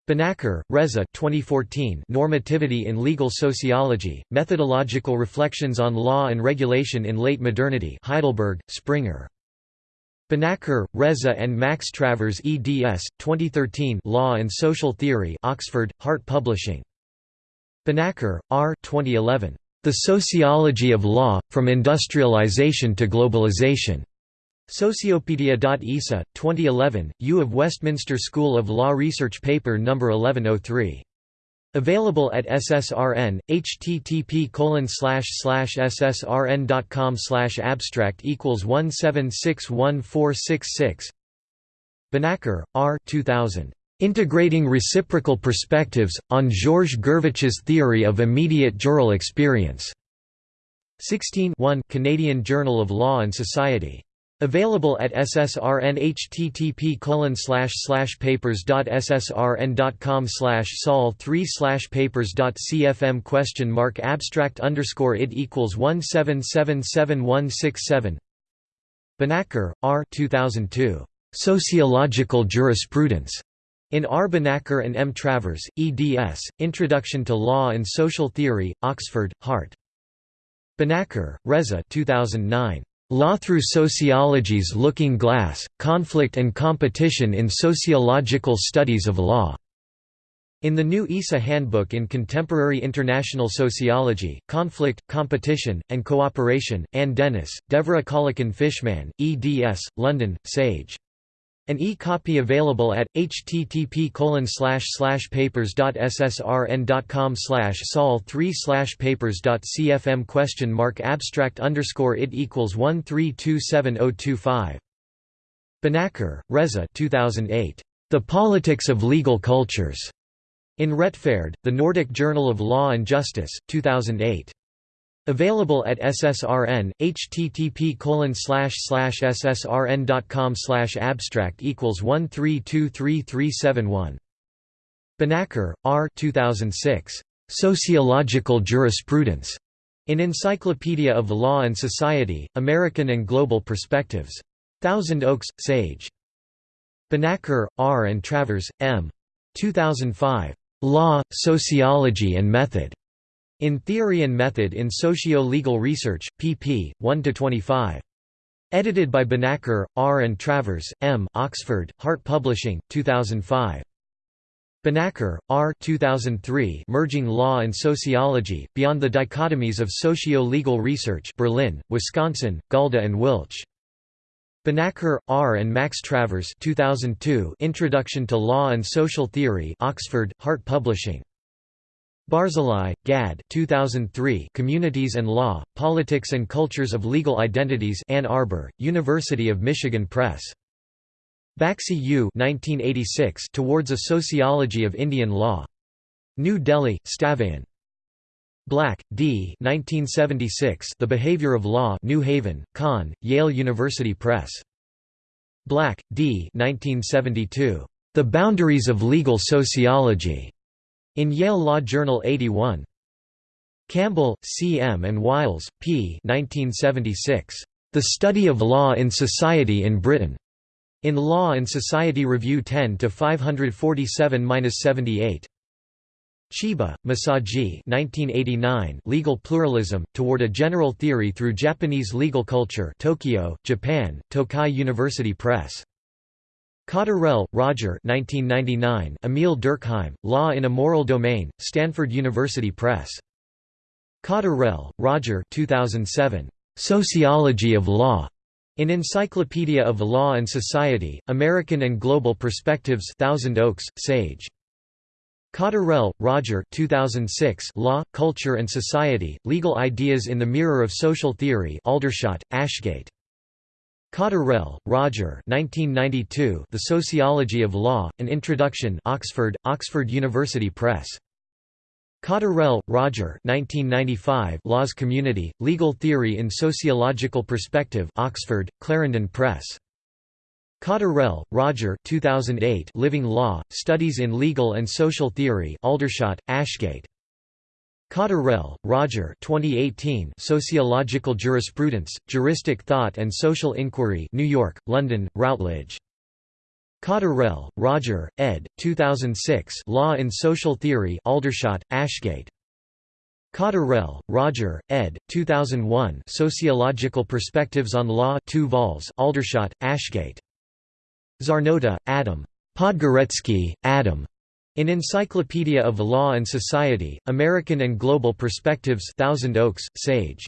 Banakar, Reza 2014 Normativity in Legal Sociology, Methodological Reflections on Law and Regulation in Late Modernity Heidelberg, Springer. Banakar, Reza and Max Travers eds. 2013 Law and Social Theory Oxford, Hart Publishing. Banakar, R. 2011. The Sociology of Law, From Industrialization to Globalization. Sociopedia.isa, 2011, U of Westminster School of Law Research Paper No. 1103. Available at SSRN, http ssrn.com slash abstract equals 1761466 Banakar, R. 2000. Integrating Reciprocal Perspectives, on Georges Gurvitch's Theory of Immediate Jural Experience. 16 Canadian Journal of Law and Society. Available at SSRN http papers.ssrn.com sol 3 papers.cfm question mark abstract underscore it equals 1777167 Banakar, R. 2002. Sociological Jurisprudence. In R. And M. Travers, eds. Introduction to Law and Social Theory, Oxford, Hart. Banakar, Reza 2009. Law Through Sociology's Looking Glass, Conflict and Competition in Sociological Studies of Law. In the new ISA Handbook in Contemporary International Sociology, Conflict, Competition, and Cooperation, Ann Dennis, Devra Kalekin-Fishman, eds. London, Sage. An e-copy available at http papers.ssrn.com sol 3 papers.cfm question mark abstract underscore it equals 1327025. Banakar, Reza 2008. The Politics of Legal Cultures. In Retfærd, The Nordic Journal of Law and Justice, 2008. Available at SSRN, http ssrn.com slash abstract equals 1323371. Banakar, R. 2006. Sociological Jurisprudence. In Encyclopedia of Law and Society, American and Global Perspectives. Thousand Oaks, Sage. Banakar, R. and Travers, M. 2005. Law, Sociology and Method. In Theory and Method in Socio-Legal Research, pp. 1–25. Edited by Banakar, R. and Travers, M. Oxford, Hart Publishing, 2005. Banakar, R. 2003 Merging Law and Sociology, Beyond the Dichotomies of Socio-Legal Research Berlin, Wisconsin, Galda and Wilch. Banakar, R. and Max Travers 2002 Introduction to Law and Social Theory Oxford, Hart Publishing. Barzilai, Gad 2003 Communities and Law, Politics and Cultures of Legal Identities Ann Arbor, University of Michigan Press. Baxi U 1986 Towards a Sociology of Indian Law. New Delhi, Stavain. Black, D. 1976 The Behavior of Law New Haven, Conn, Yale University Press. Black, D. 1972. The Boundaries of Legal Sociology. In Yale Law Journal 81 Campbell, C. M. and Wiles, P. 1976. The Study of Law in Society in Britain. In Law and Society Review 10 to 547-78. Chiba, Masaji 1989 Legal Pluralism, Toward a General Theory Through Japanese Legal Culture Tokyo, Japan, Tokai University Press. Cotterrell, Roger 1999, Emil Durkheim, Law in a Moral Domain, Stanford University Press. Cotterrell, Roger 2007, Sociology of Law. In Encyclopedia of Law and Society, American and Global Perspectives Thousand Oaks, Sage. Cotterrell, Roger 2006 Law, Culture and Society, Legal Ideas in the Mirror of Social Theory Aldershot, Ashgate. Cotterrell, Roger 1992 The Sociology of Law, An Introduction Oxford, Oxford University Press. Cotterrell, Roger 1995 Laws Community, Legal Theory in Sociological Perspective Oxford, Clarendon Press. Cotterrell, Roger 2008 Living Law, Studies in Legal and Social Theory Aldershot, Ashgate. Cotterrell, Roger 2018 Sociological Jurisprudence, Juristic Thought and Social Inquiry New York, London, Routledge. Cotterrell, Roger, ed. 2006 Law in Social Theory Aldershot, Ashgate. Cotterrell, Roger, ed. 2001 Sociological Perspectives on Law 2 vols, Aldershot, Ashgate. Czarnota, Adam. Podgórecki, Adam. In Encyclopedia of Law and Society, American and Global Perspectives Thousand Oaks, Sage.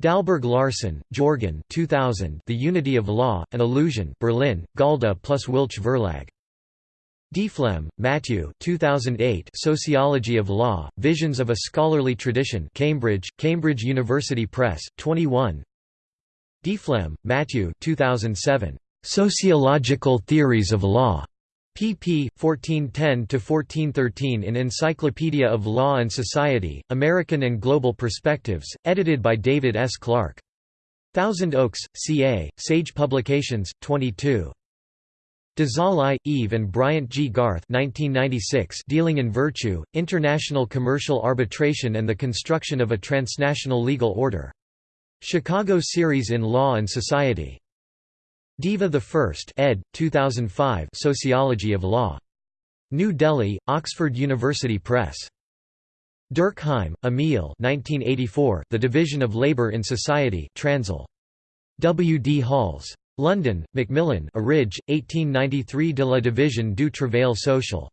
Dahlberg Larsen, Jorgen 2000, The Unity of Law, An Illusion Berlin, Galda plus Wilch Verlag. Deflem, Matthew 2008 Sociology of Law, Visions of a Scholarly Tradition Cambridge, Cambridge University Press, 21 Deflem, Matthew 2007. Sociological Theories of Law, pp. 1410–1413 in Encyclopedia of Law and Society, American and Global Perspectives, edited by David S. Clark. Thousand Oaks, CA, Sage Publications, 22. Dezalay, Yves and Bryant G. Garth 1996 Dealing in Virtue, International Commercial Arbitration and the Construction of a Transnational Legal Order. Chicago Series in Law and Society. Deva I ed. 2005 Sociology of Law. New Delhi, Oxford University Press. Durkheim, Emil 1984, The Division of Labour in Society Transl. W. D. Halls. London, Macmillan Arridge, 1893 De la Division du Travail Social.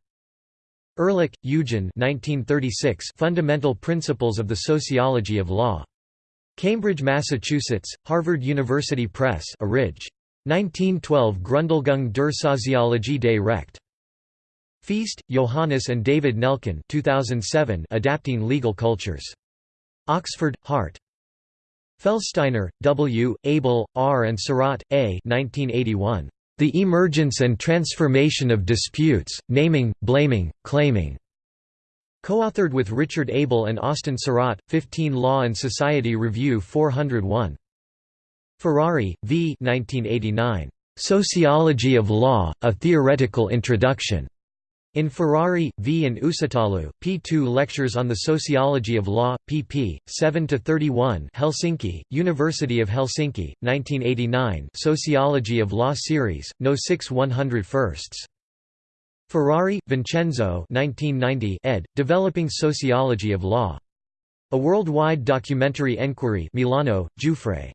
Ehrlich, Eugen 1936 Fundamental Principles of the Sociology of Law. Cambridge, Massachusetts, Harvard University Press Arridge. 1912 Grundlegung der Soziologie des Recht. Feest, Johannes and David Nelken 2007 Adapting Legal Cultures. Oxford, Hart. Felstiner, W., Abel, R. and Sarat, A. 1981. The Emergence and Transformation of Disputes, Naming, Blaming, Claiming. Co-authored with Richard Abel and Austin Sarat, 15 Law and Society Review 401. Ferrari, V. 1989. Sociology of Law, A Theoretical Introduction. In Ferrari, V. and Uusitalo, P2 Lectures on the Sociology of Law, pp. 7 to 31. Helsinki, University of Helsinki, 1989 Sociology of Law Series, No 6 101st. Ferrari, Vincenzo 1990 ed., Developing Sociology of Law. A Worldwide Documentary Enquiry Milano, Giuffre.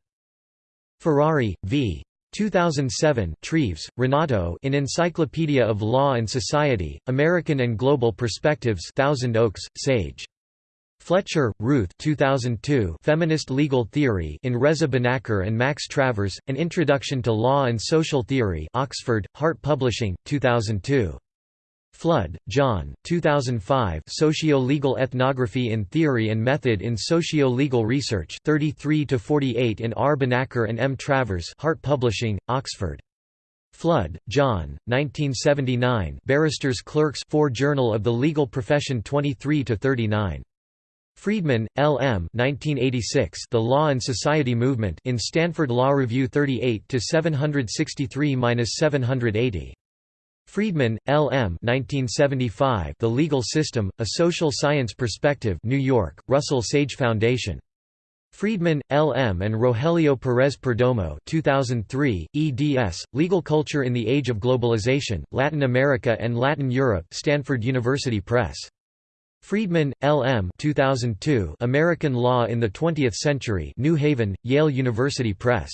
Ferrari, v. 2007 Treves, Renato in Encyclopedia of Law and Society, American and Global Perspectives Thousand Oaks, Sage. Fletcher, Ruth 2002 Feminist Legal Theory in Reza Banakar and Max Travers, An Introduction to Law and Social Theory Oxford, Hart Publishing, 2002. Flood, John, 2005 Socio-Legal Ethnography in Theory and Method in Socio-Legal Research 33–48 in R. Banakar and M. Travers Hart Publishing, Oxford. Flood, John, 1979 Barristers Clerks 4 Journal of the Legal Profession 23–39. Friedman, L. M. 1986 The Law and Society Movement in Stanford Law Review 38 763–780. Friedman, L. M. 1975, the Legal System, A Social Science Perspective New York, Russell Sage Foundation. Friedman, L. M. and Rogelio Perez Perdomo 2003, eds, Legal Culture in the Age of Globalization, Latin America and Latin Europe Stanford University Press. Friedman, L. M. 2002, American Law in the Twentieth Century New Haven, Yale University Press.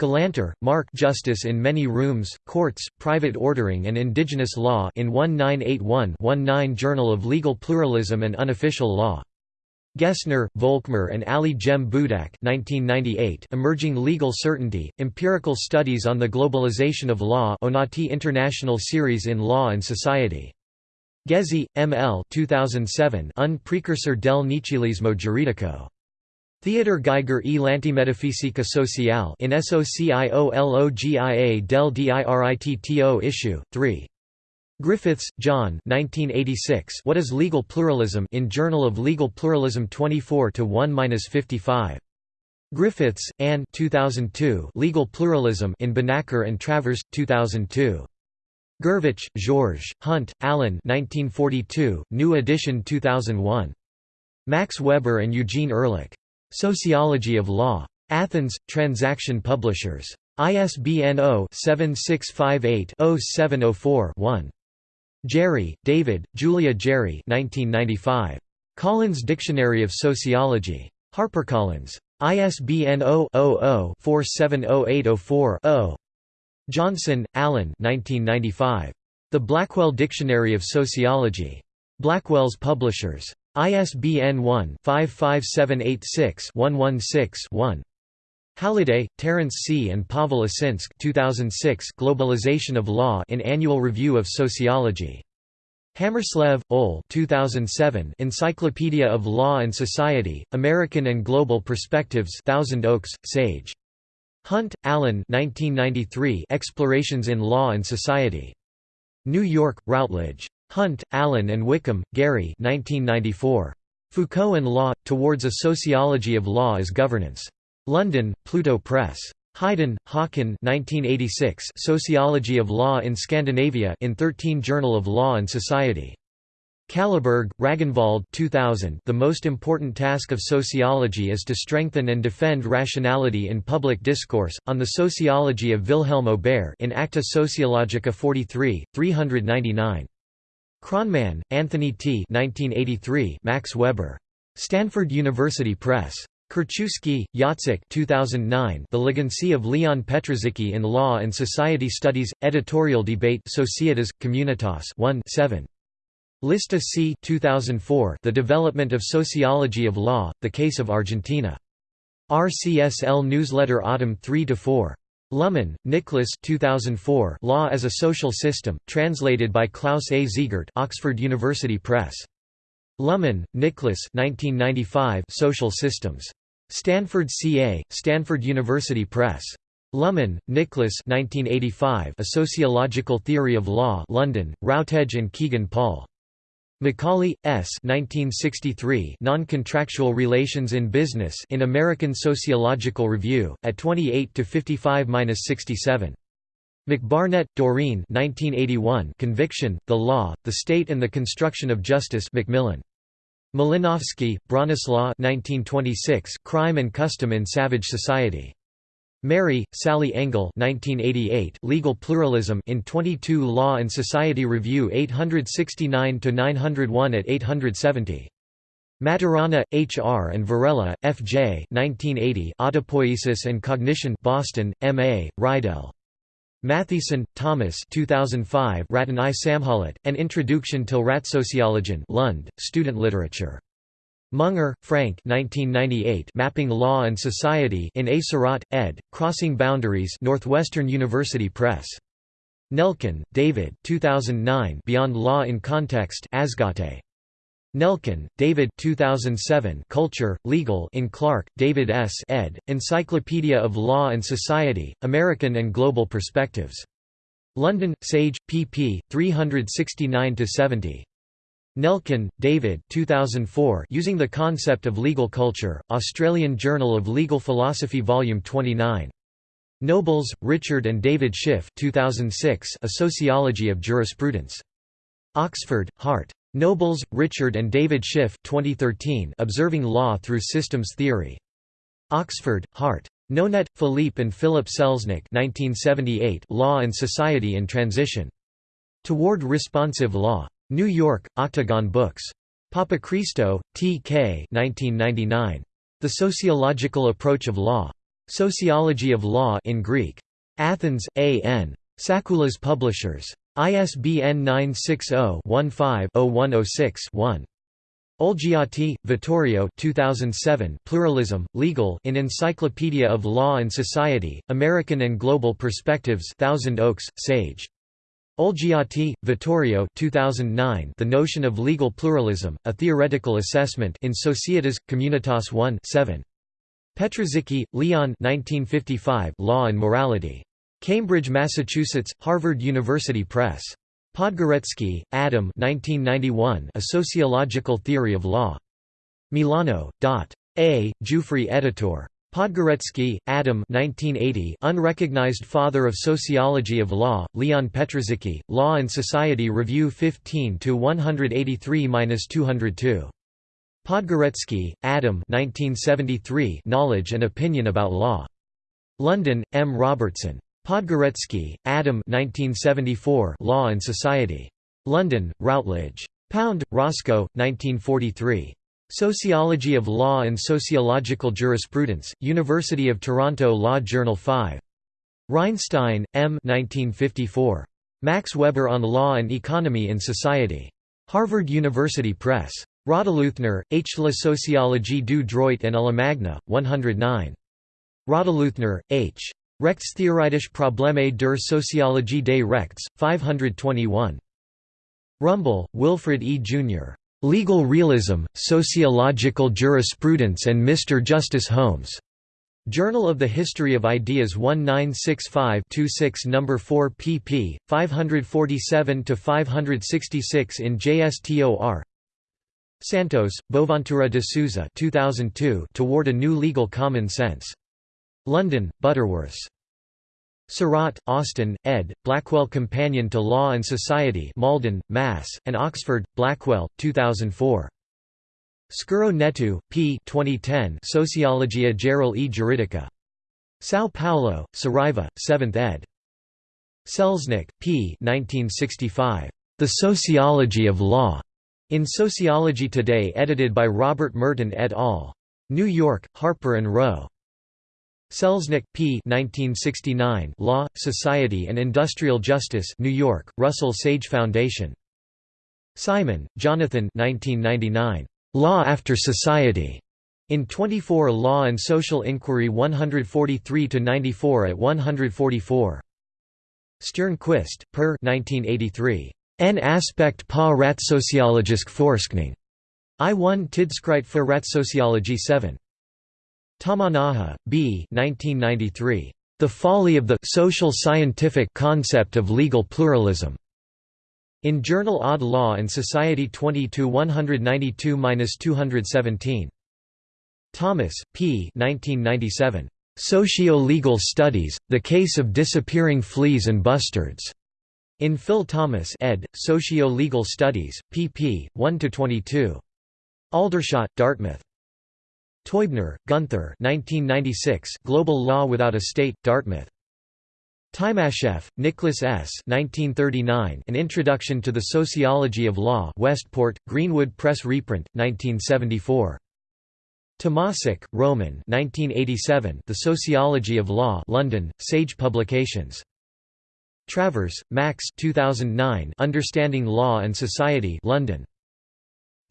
Galanter, Mark Justice in Many Rooms, Courts, Private Ordering and Indigenous Law in 1981-19 Journal of Legal Pluralism and Unofficial Law. Gessner, Volkmar and Ali Cem Budak 1998 Emerging Legal Certainty, Empirical Studies on the Globalization of Law Onati International Series in Law and Society. Ghezzi, M. L. 2007 Un precursor del nichilismo giuridico. Theodor Geiger e l'antimetafisica sociale in Sociologia del Diritto issue, 3. Griffiths, John 1986 What is Legal Pluralism in Journal of Legal Pluralism 24-1-55. Griffiths, Anne 2002 Legal Pluralism in Banakar and Travers, 2002. Gurvitch, Georges, Hunt, Alan 1942, New edition 2001. Max Weber and Eugen Ehrlich. Sociology of Law. Athens, Transaction Publishers. ISBN 0-7658-0704-1. Jary, David, Julia Jary 1995. Collins Dictionary of Sociology. HarperCollins. ISBN 0-00-470804-0. Johnson, Allen 1995. The Blackwell Dictionary of Sociology. Blackwell's Publishers. ISBN 1-55786-116-1. Halliday, Terence C. and Pavel Osinsky 2006 Globalization of Law in Annual Review of Sociology. Hammerslev, Ole 2007 Encyclopedia of Law and Society, American and Global Perspectives Thousand Oaks, Sage. Hunt, Alan 1993 Explorations in Law and Society. New York, Routledge. Hunt, Alan and Wickham, Gary 1994. Foucault and Law – Towards a Sociology of Law as Governance. London, Pluto Press. Hydén, Håkan 1986 Sociology of Law in Scandinavia in 13 Journal of Law and Society. Kalleberg, Ragnvald 2000 The most important task of sociology is to strengthen and defend rationality in public discourse, on the sociology of Wilhelm Aubert in Acta Sociologica 43, 399. Kronman, Anthony T. 1983. Max Weber. Stanford University Press. Kurczewski, Jacek 2009. The Legacy of Leon Petrażycki in Law and Society Studies. Editorial Debate Societas, Communitas 1 7. Lista C 2004. The Development of Sociology of Law, The Case of Argentina. RCSL Newsletter Autumn 3–4. Luhmann, Nicholas 2004 Law as a Social System, translated by Klaus A. Ziegert Oxford University Press. Luhmann, Nicholas 1995 Social Systems. Stanford CA, Stanford University Press. Luhmann, Nicholas 1985 A Sociological Theory of Law London, Routledge and Kegan Paul. Macaulay, S. 1963 Non-contractual Relations in Business in American Sociological Review, at 28–55–67. McBarnet, Doreen 1981 Conviction, the Law, the State and the Construction of Justice Macmillan. Malinowski, Bronislaw 1926 Crime and Custom in Savage Society. Merry, Sally Engle 1988 Legal Pluralism in 22 Law and Society Review 869–901 at 870. Maturana, H. R. and Varela, F. J. 1980 Autopoiesis and Cognition Boston, M. A., Reidel. Mathiesen, Thomas 2005 Ratten i An Introduction till Rättssociologin Lund, Student Literature. Munger, Frank 1998 Mapping Law and Society in A. Ed., Crossing Boundaries Northwestern University Press. Nelken, David 2009 Beyond Law in Context Ashgate. Nelken, David 2007 Culture, Legal in Clark, David S. ed., Encyclopedia of Law and Society, American and Global Perspectives. London, Sage, pp. 369–70. Nelken, David 2004 Using the Concept of Legal Culture, Australian Journal of Legal Philosophy Volume 29. Nobles, Richard and David Schiff 2006 A Sociology of Jurisprudence. Oxford, Hart. Nobles, Richard and David Schiff 2013 Observing Law Through Systems Theory. Oxford, Hart. Nonet, Philippe and Philip Selznick 1978 Law and Society in Transition. Toward Responsive Law. New York, Octagon Books. Papachristou, T. K. 1999. The Sociological Approach of Law. Sociology of Law in Greek. Athens, A.N. Sakoulas Publishers. ISBN 960-15-0106-1. Olgiati, Vittorio 2007 Pluralism, Legal in Encyclopedia of Law and Society, American and Global Perspectives Thousand Oaks, Sage. Olgiati, Vittorio 2009 The Notion of Legal Pluralism, A Theoretical Assessment in Societas, Communitas 1 7. Petrażycki, Leon 1955 Law and Morality. Cambridge, Massachusetts, Harvard University Press. Podgórecki, Adam 1991 A Sociological Theory of Law. Milano, Dot. A. Giuffre editor. Podgórecki, Adam 1980 Unrecognized Father of Sociology of Law, Leon Petrażycki, Law and Society Review 15-183-202. Podgórecki, Adam 1973 Knowledge and Opinion about Law. London, M. Robertson. Podgórecki, Adam 1974 Law and Society. London, Routledge. Pound, Roscoe, 1943. Sociology of Law and Sociological Jurisprudence, University of Toronto Law Journal 5. Rheinstein, M. 1954. Max Weber on Law and Economy in Society. Harvard University Press. Rottleuthner, H. La Sociologie du droit en la Magna, 109. Rottleuthner, H. Rechtstheoretische Probleme der Soziologie des Rechts, 521. Rumble, Wilfred E. Jr. Legal Realism, Sociological Jurisprudence and Mr. Justice Holmes. Journal of the History of Ideas 1965-26 No. 4 pp. 547–566 in JSTOR Santos, Boaventura de Sousa 2002 Toward a New Legal Common Sense. London, Butterworths. Sarat, Austin, ed., Blackwell Companion to Law and Society Malden, Mass., and Oxford, Blackwell, 2004. Scuro Neto, p. 2010 Sociologia Geral e Juridica. São Paulo, Saraiva, 7th ed. Selznick, p. 1965. The Sociology of Law. In Sociology Today edited by Robert Merton et al. New York, Harper & Row. Selznick, P. 1969. Law, Society and Industrial Justice. New York: Russell Sage Foundation. Simon, Jonathan. 1999. Law After Society. In 24 Law and Social Inquiry 143 to 94 at 144. Stjernquist, Per 1983. En aspect pa ratsociologisk forskning. I1 Tidskrift for Ratsociology 7. Tamanaha, B. 1993. The Folly of the social scientific concept of legal pluralism. In Journal Odd Law and Society 22 192–217. Thomas, P. 1997. Socio-Legal Studies, The Case of Disappearing Fleas and Bustards. In Phil Thomas ed., Socio-Legal Studies, pp. 1–22. Aldershot, Dartmouth. Teubner, Gunther 1996 Global Law Without a State, Dartmouth. Timasheff, Nicholas S. 1939 An Introduction to the Sociology of Law Westport, Greenwood Press reprint, 1974. Tomasic, Roman 1987 The Sociology of Law London, Sage Publications. Travers, Max 2009 Understanding Law and Society London.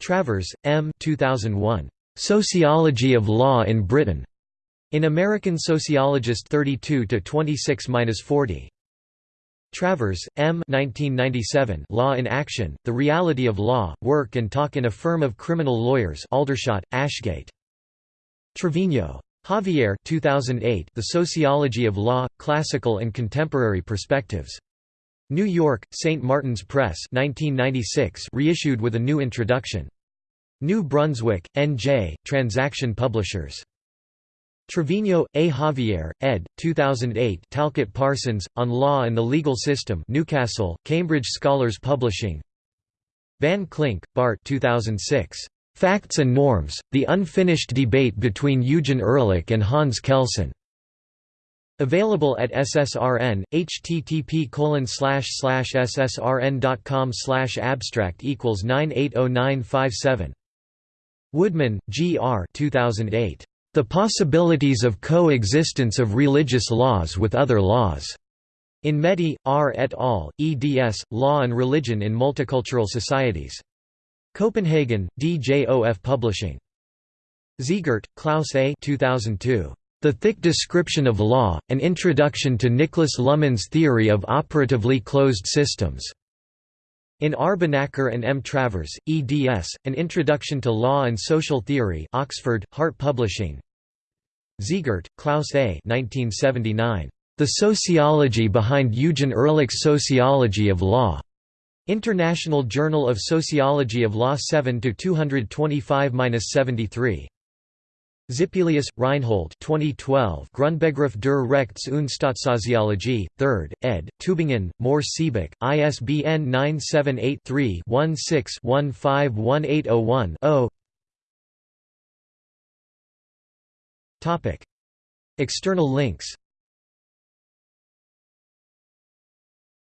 Travers, M. 2001. Sociology of Law in Britain. In American Sociologist 32 to 26-40. Travers, M. 1997. Law in Action: The Reality of Law, Work and Talk in a Firm of Criminal Lawyers. Aldershot, Ashgate. Trevino. Javier 2008. The Sociology of Law: Classical and Contemporary Perspectives. New York: St. Martin's Press, 1996. Reissued with a new introduction. New Brunswick, N.J., Transaction Publishers. Trevino, A. Javier, ed. 2008 Talcott Parsons, On Law and the Legal System Newcastle, Cambridge Scholars Publishing Van Klink, Bart 2006. Facts and Norms, The Unfinished Debate Between Eugen Ehrlich and Hans Kelsen. Available at SSRN, http ssrn.com abstract equals 980957. Woodman, G. R. 2008. The possibilities of coexistence of religious laws with other laws. In Mehdi, R. et al., eds. Law and Religion in Multicultural Societies. Copenhagen, DJOF Publishing. Ziegert, Klaus A. 2002. The Thick Description of Law, An Introduction to Nicholas Luhmann's Theory of Operatively Closed Systems. In R. Banakar and M. Travers, eds. An Introduction to Law and Social Theory Oxford, Hart Publishing. Ziegert, Klaus A. 1979. The Sociology Behind Eugen Ehrlich's Sociology of Law. International Journal of Sociology of Law 7 225-73. Zippelius, Reinhold 2012 Grundbegriff der Rechts- und Staatssoziologie, 3rd, ed., Tübingen, Mohr Siebeck, ISBN 978-3-16-151801-0 External links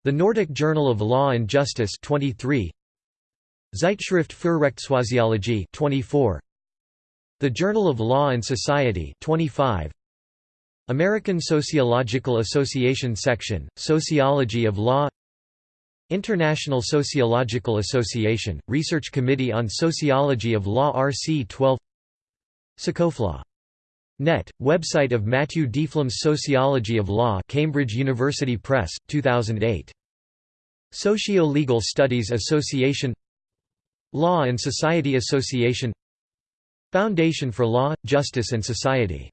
The Nordic Journal of Law and Justice 23 Zeitschrift für Rechtssoziologie 24 The Journal of Law and Society 25 American Sociological Association Section Sociology of Law. International Sociological Association Research Committee on Sociology of Law RC 12 Socofflaw Net, website of Matthew Deflem's Sociology of Law Cambridge University Press, 2008. Socio-Legal Studies Association. Law and Society Association Foundation for Law, Justice and Society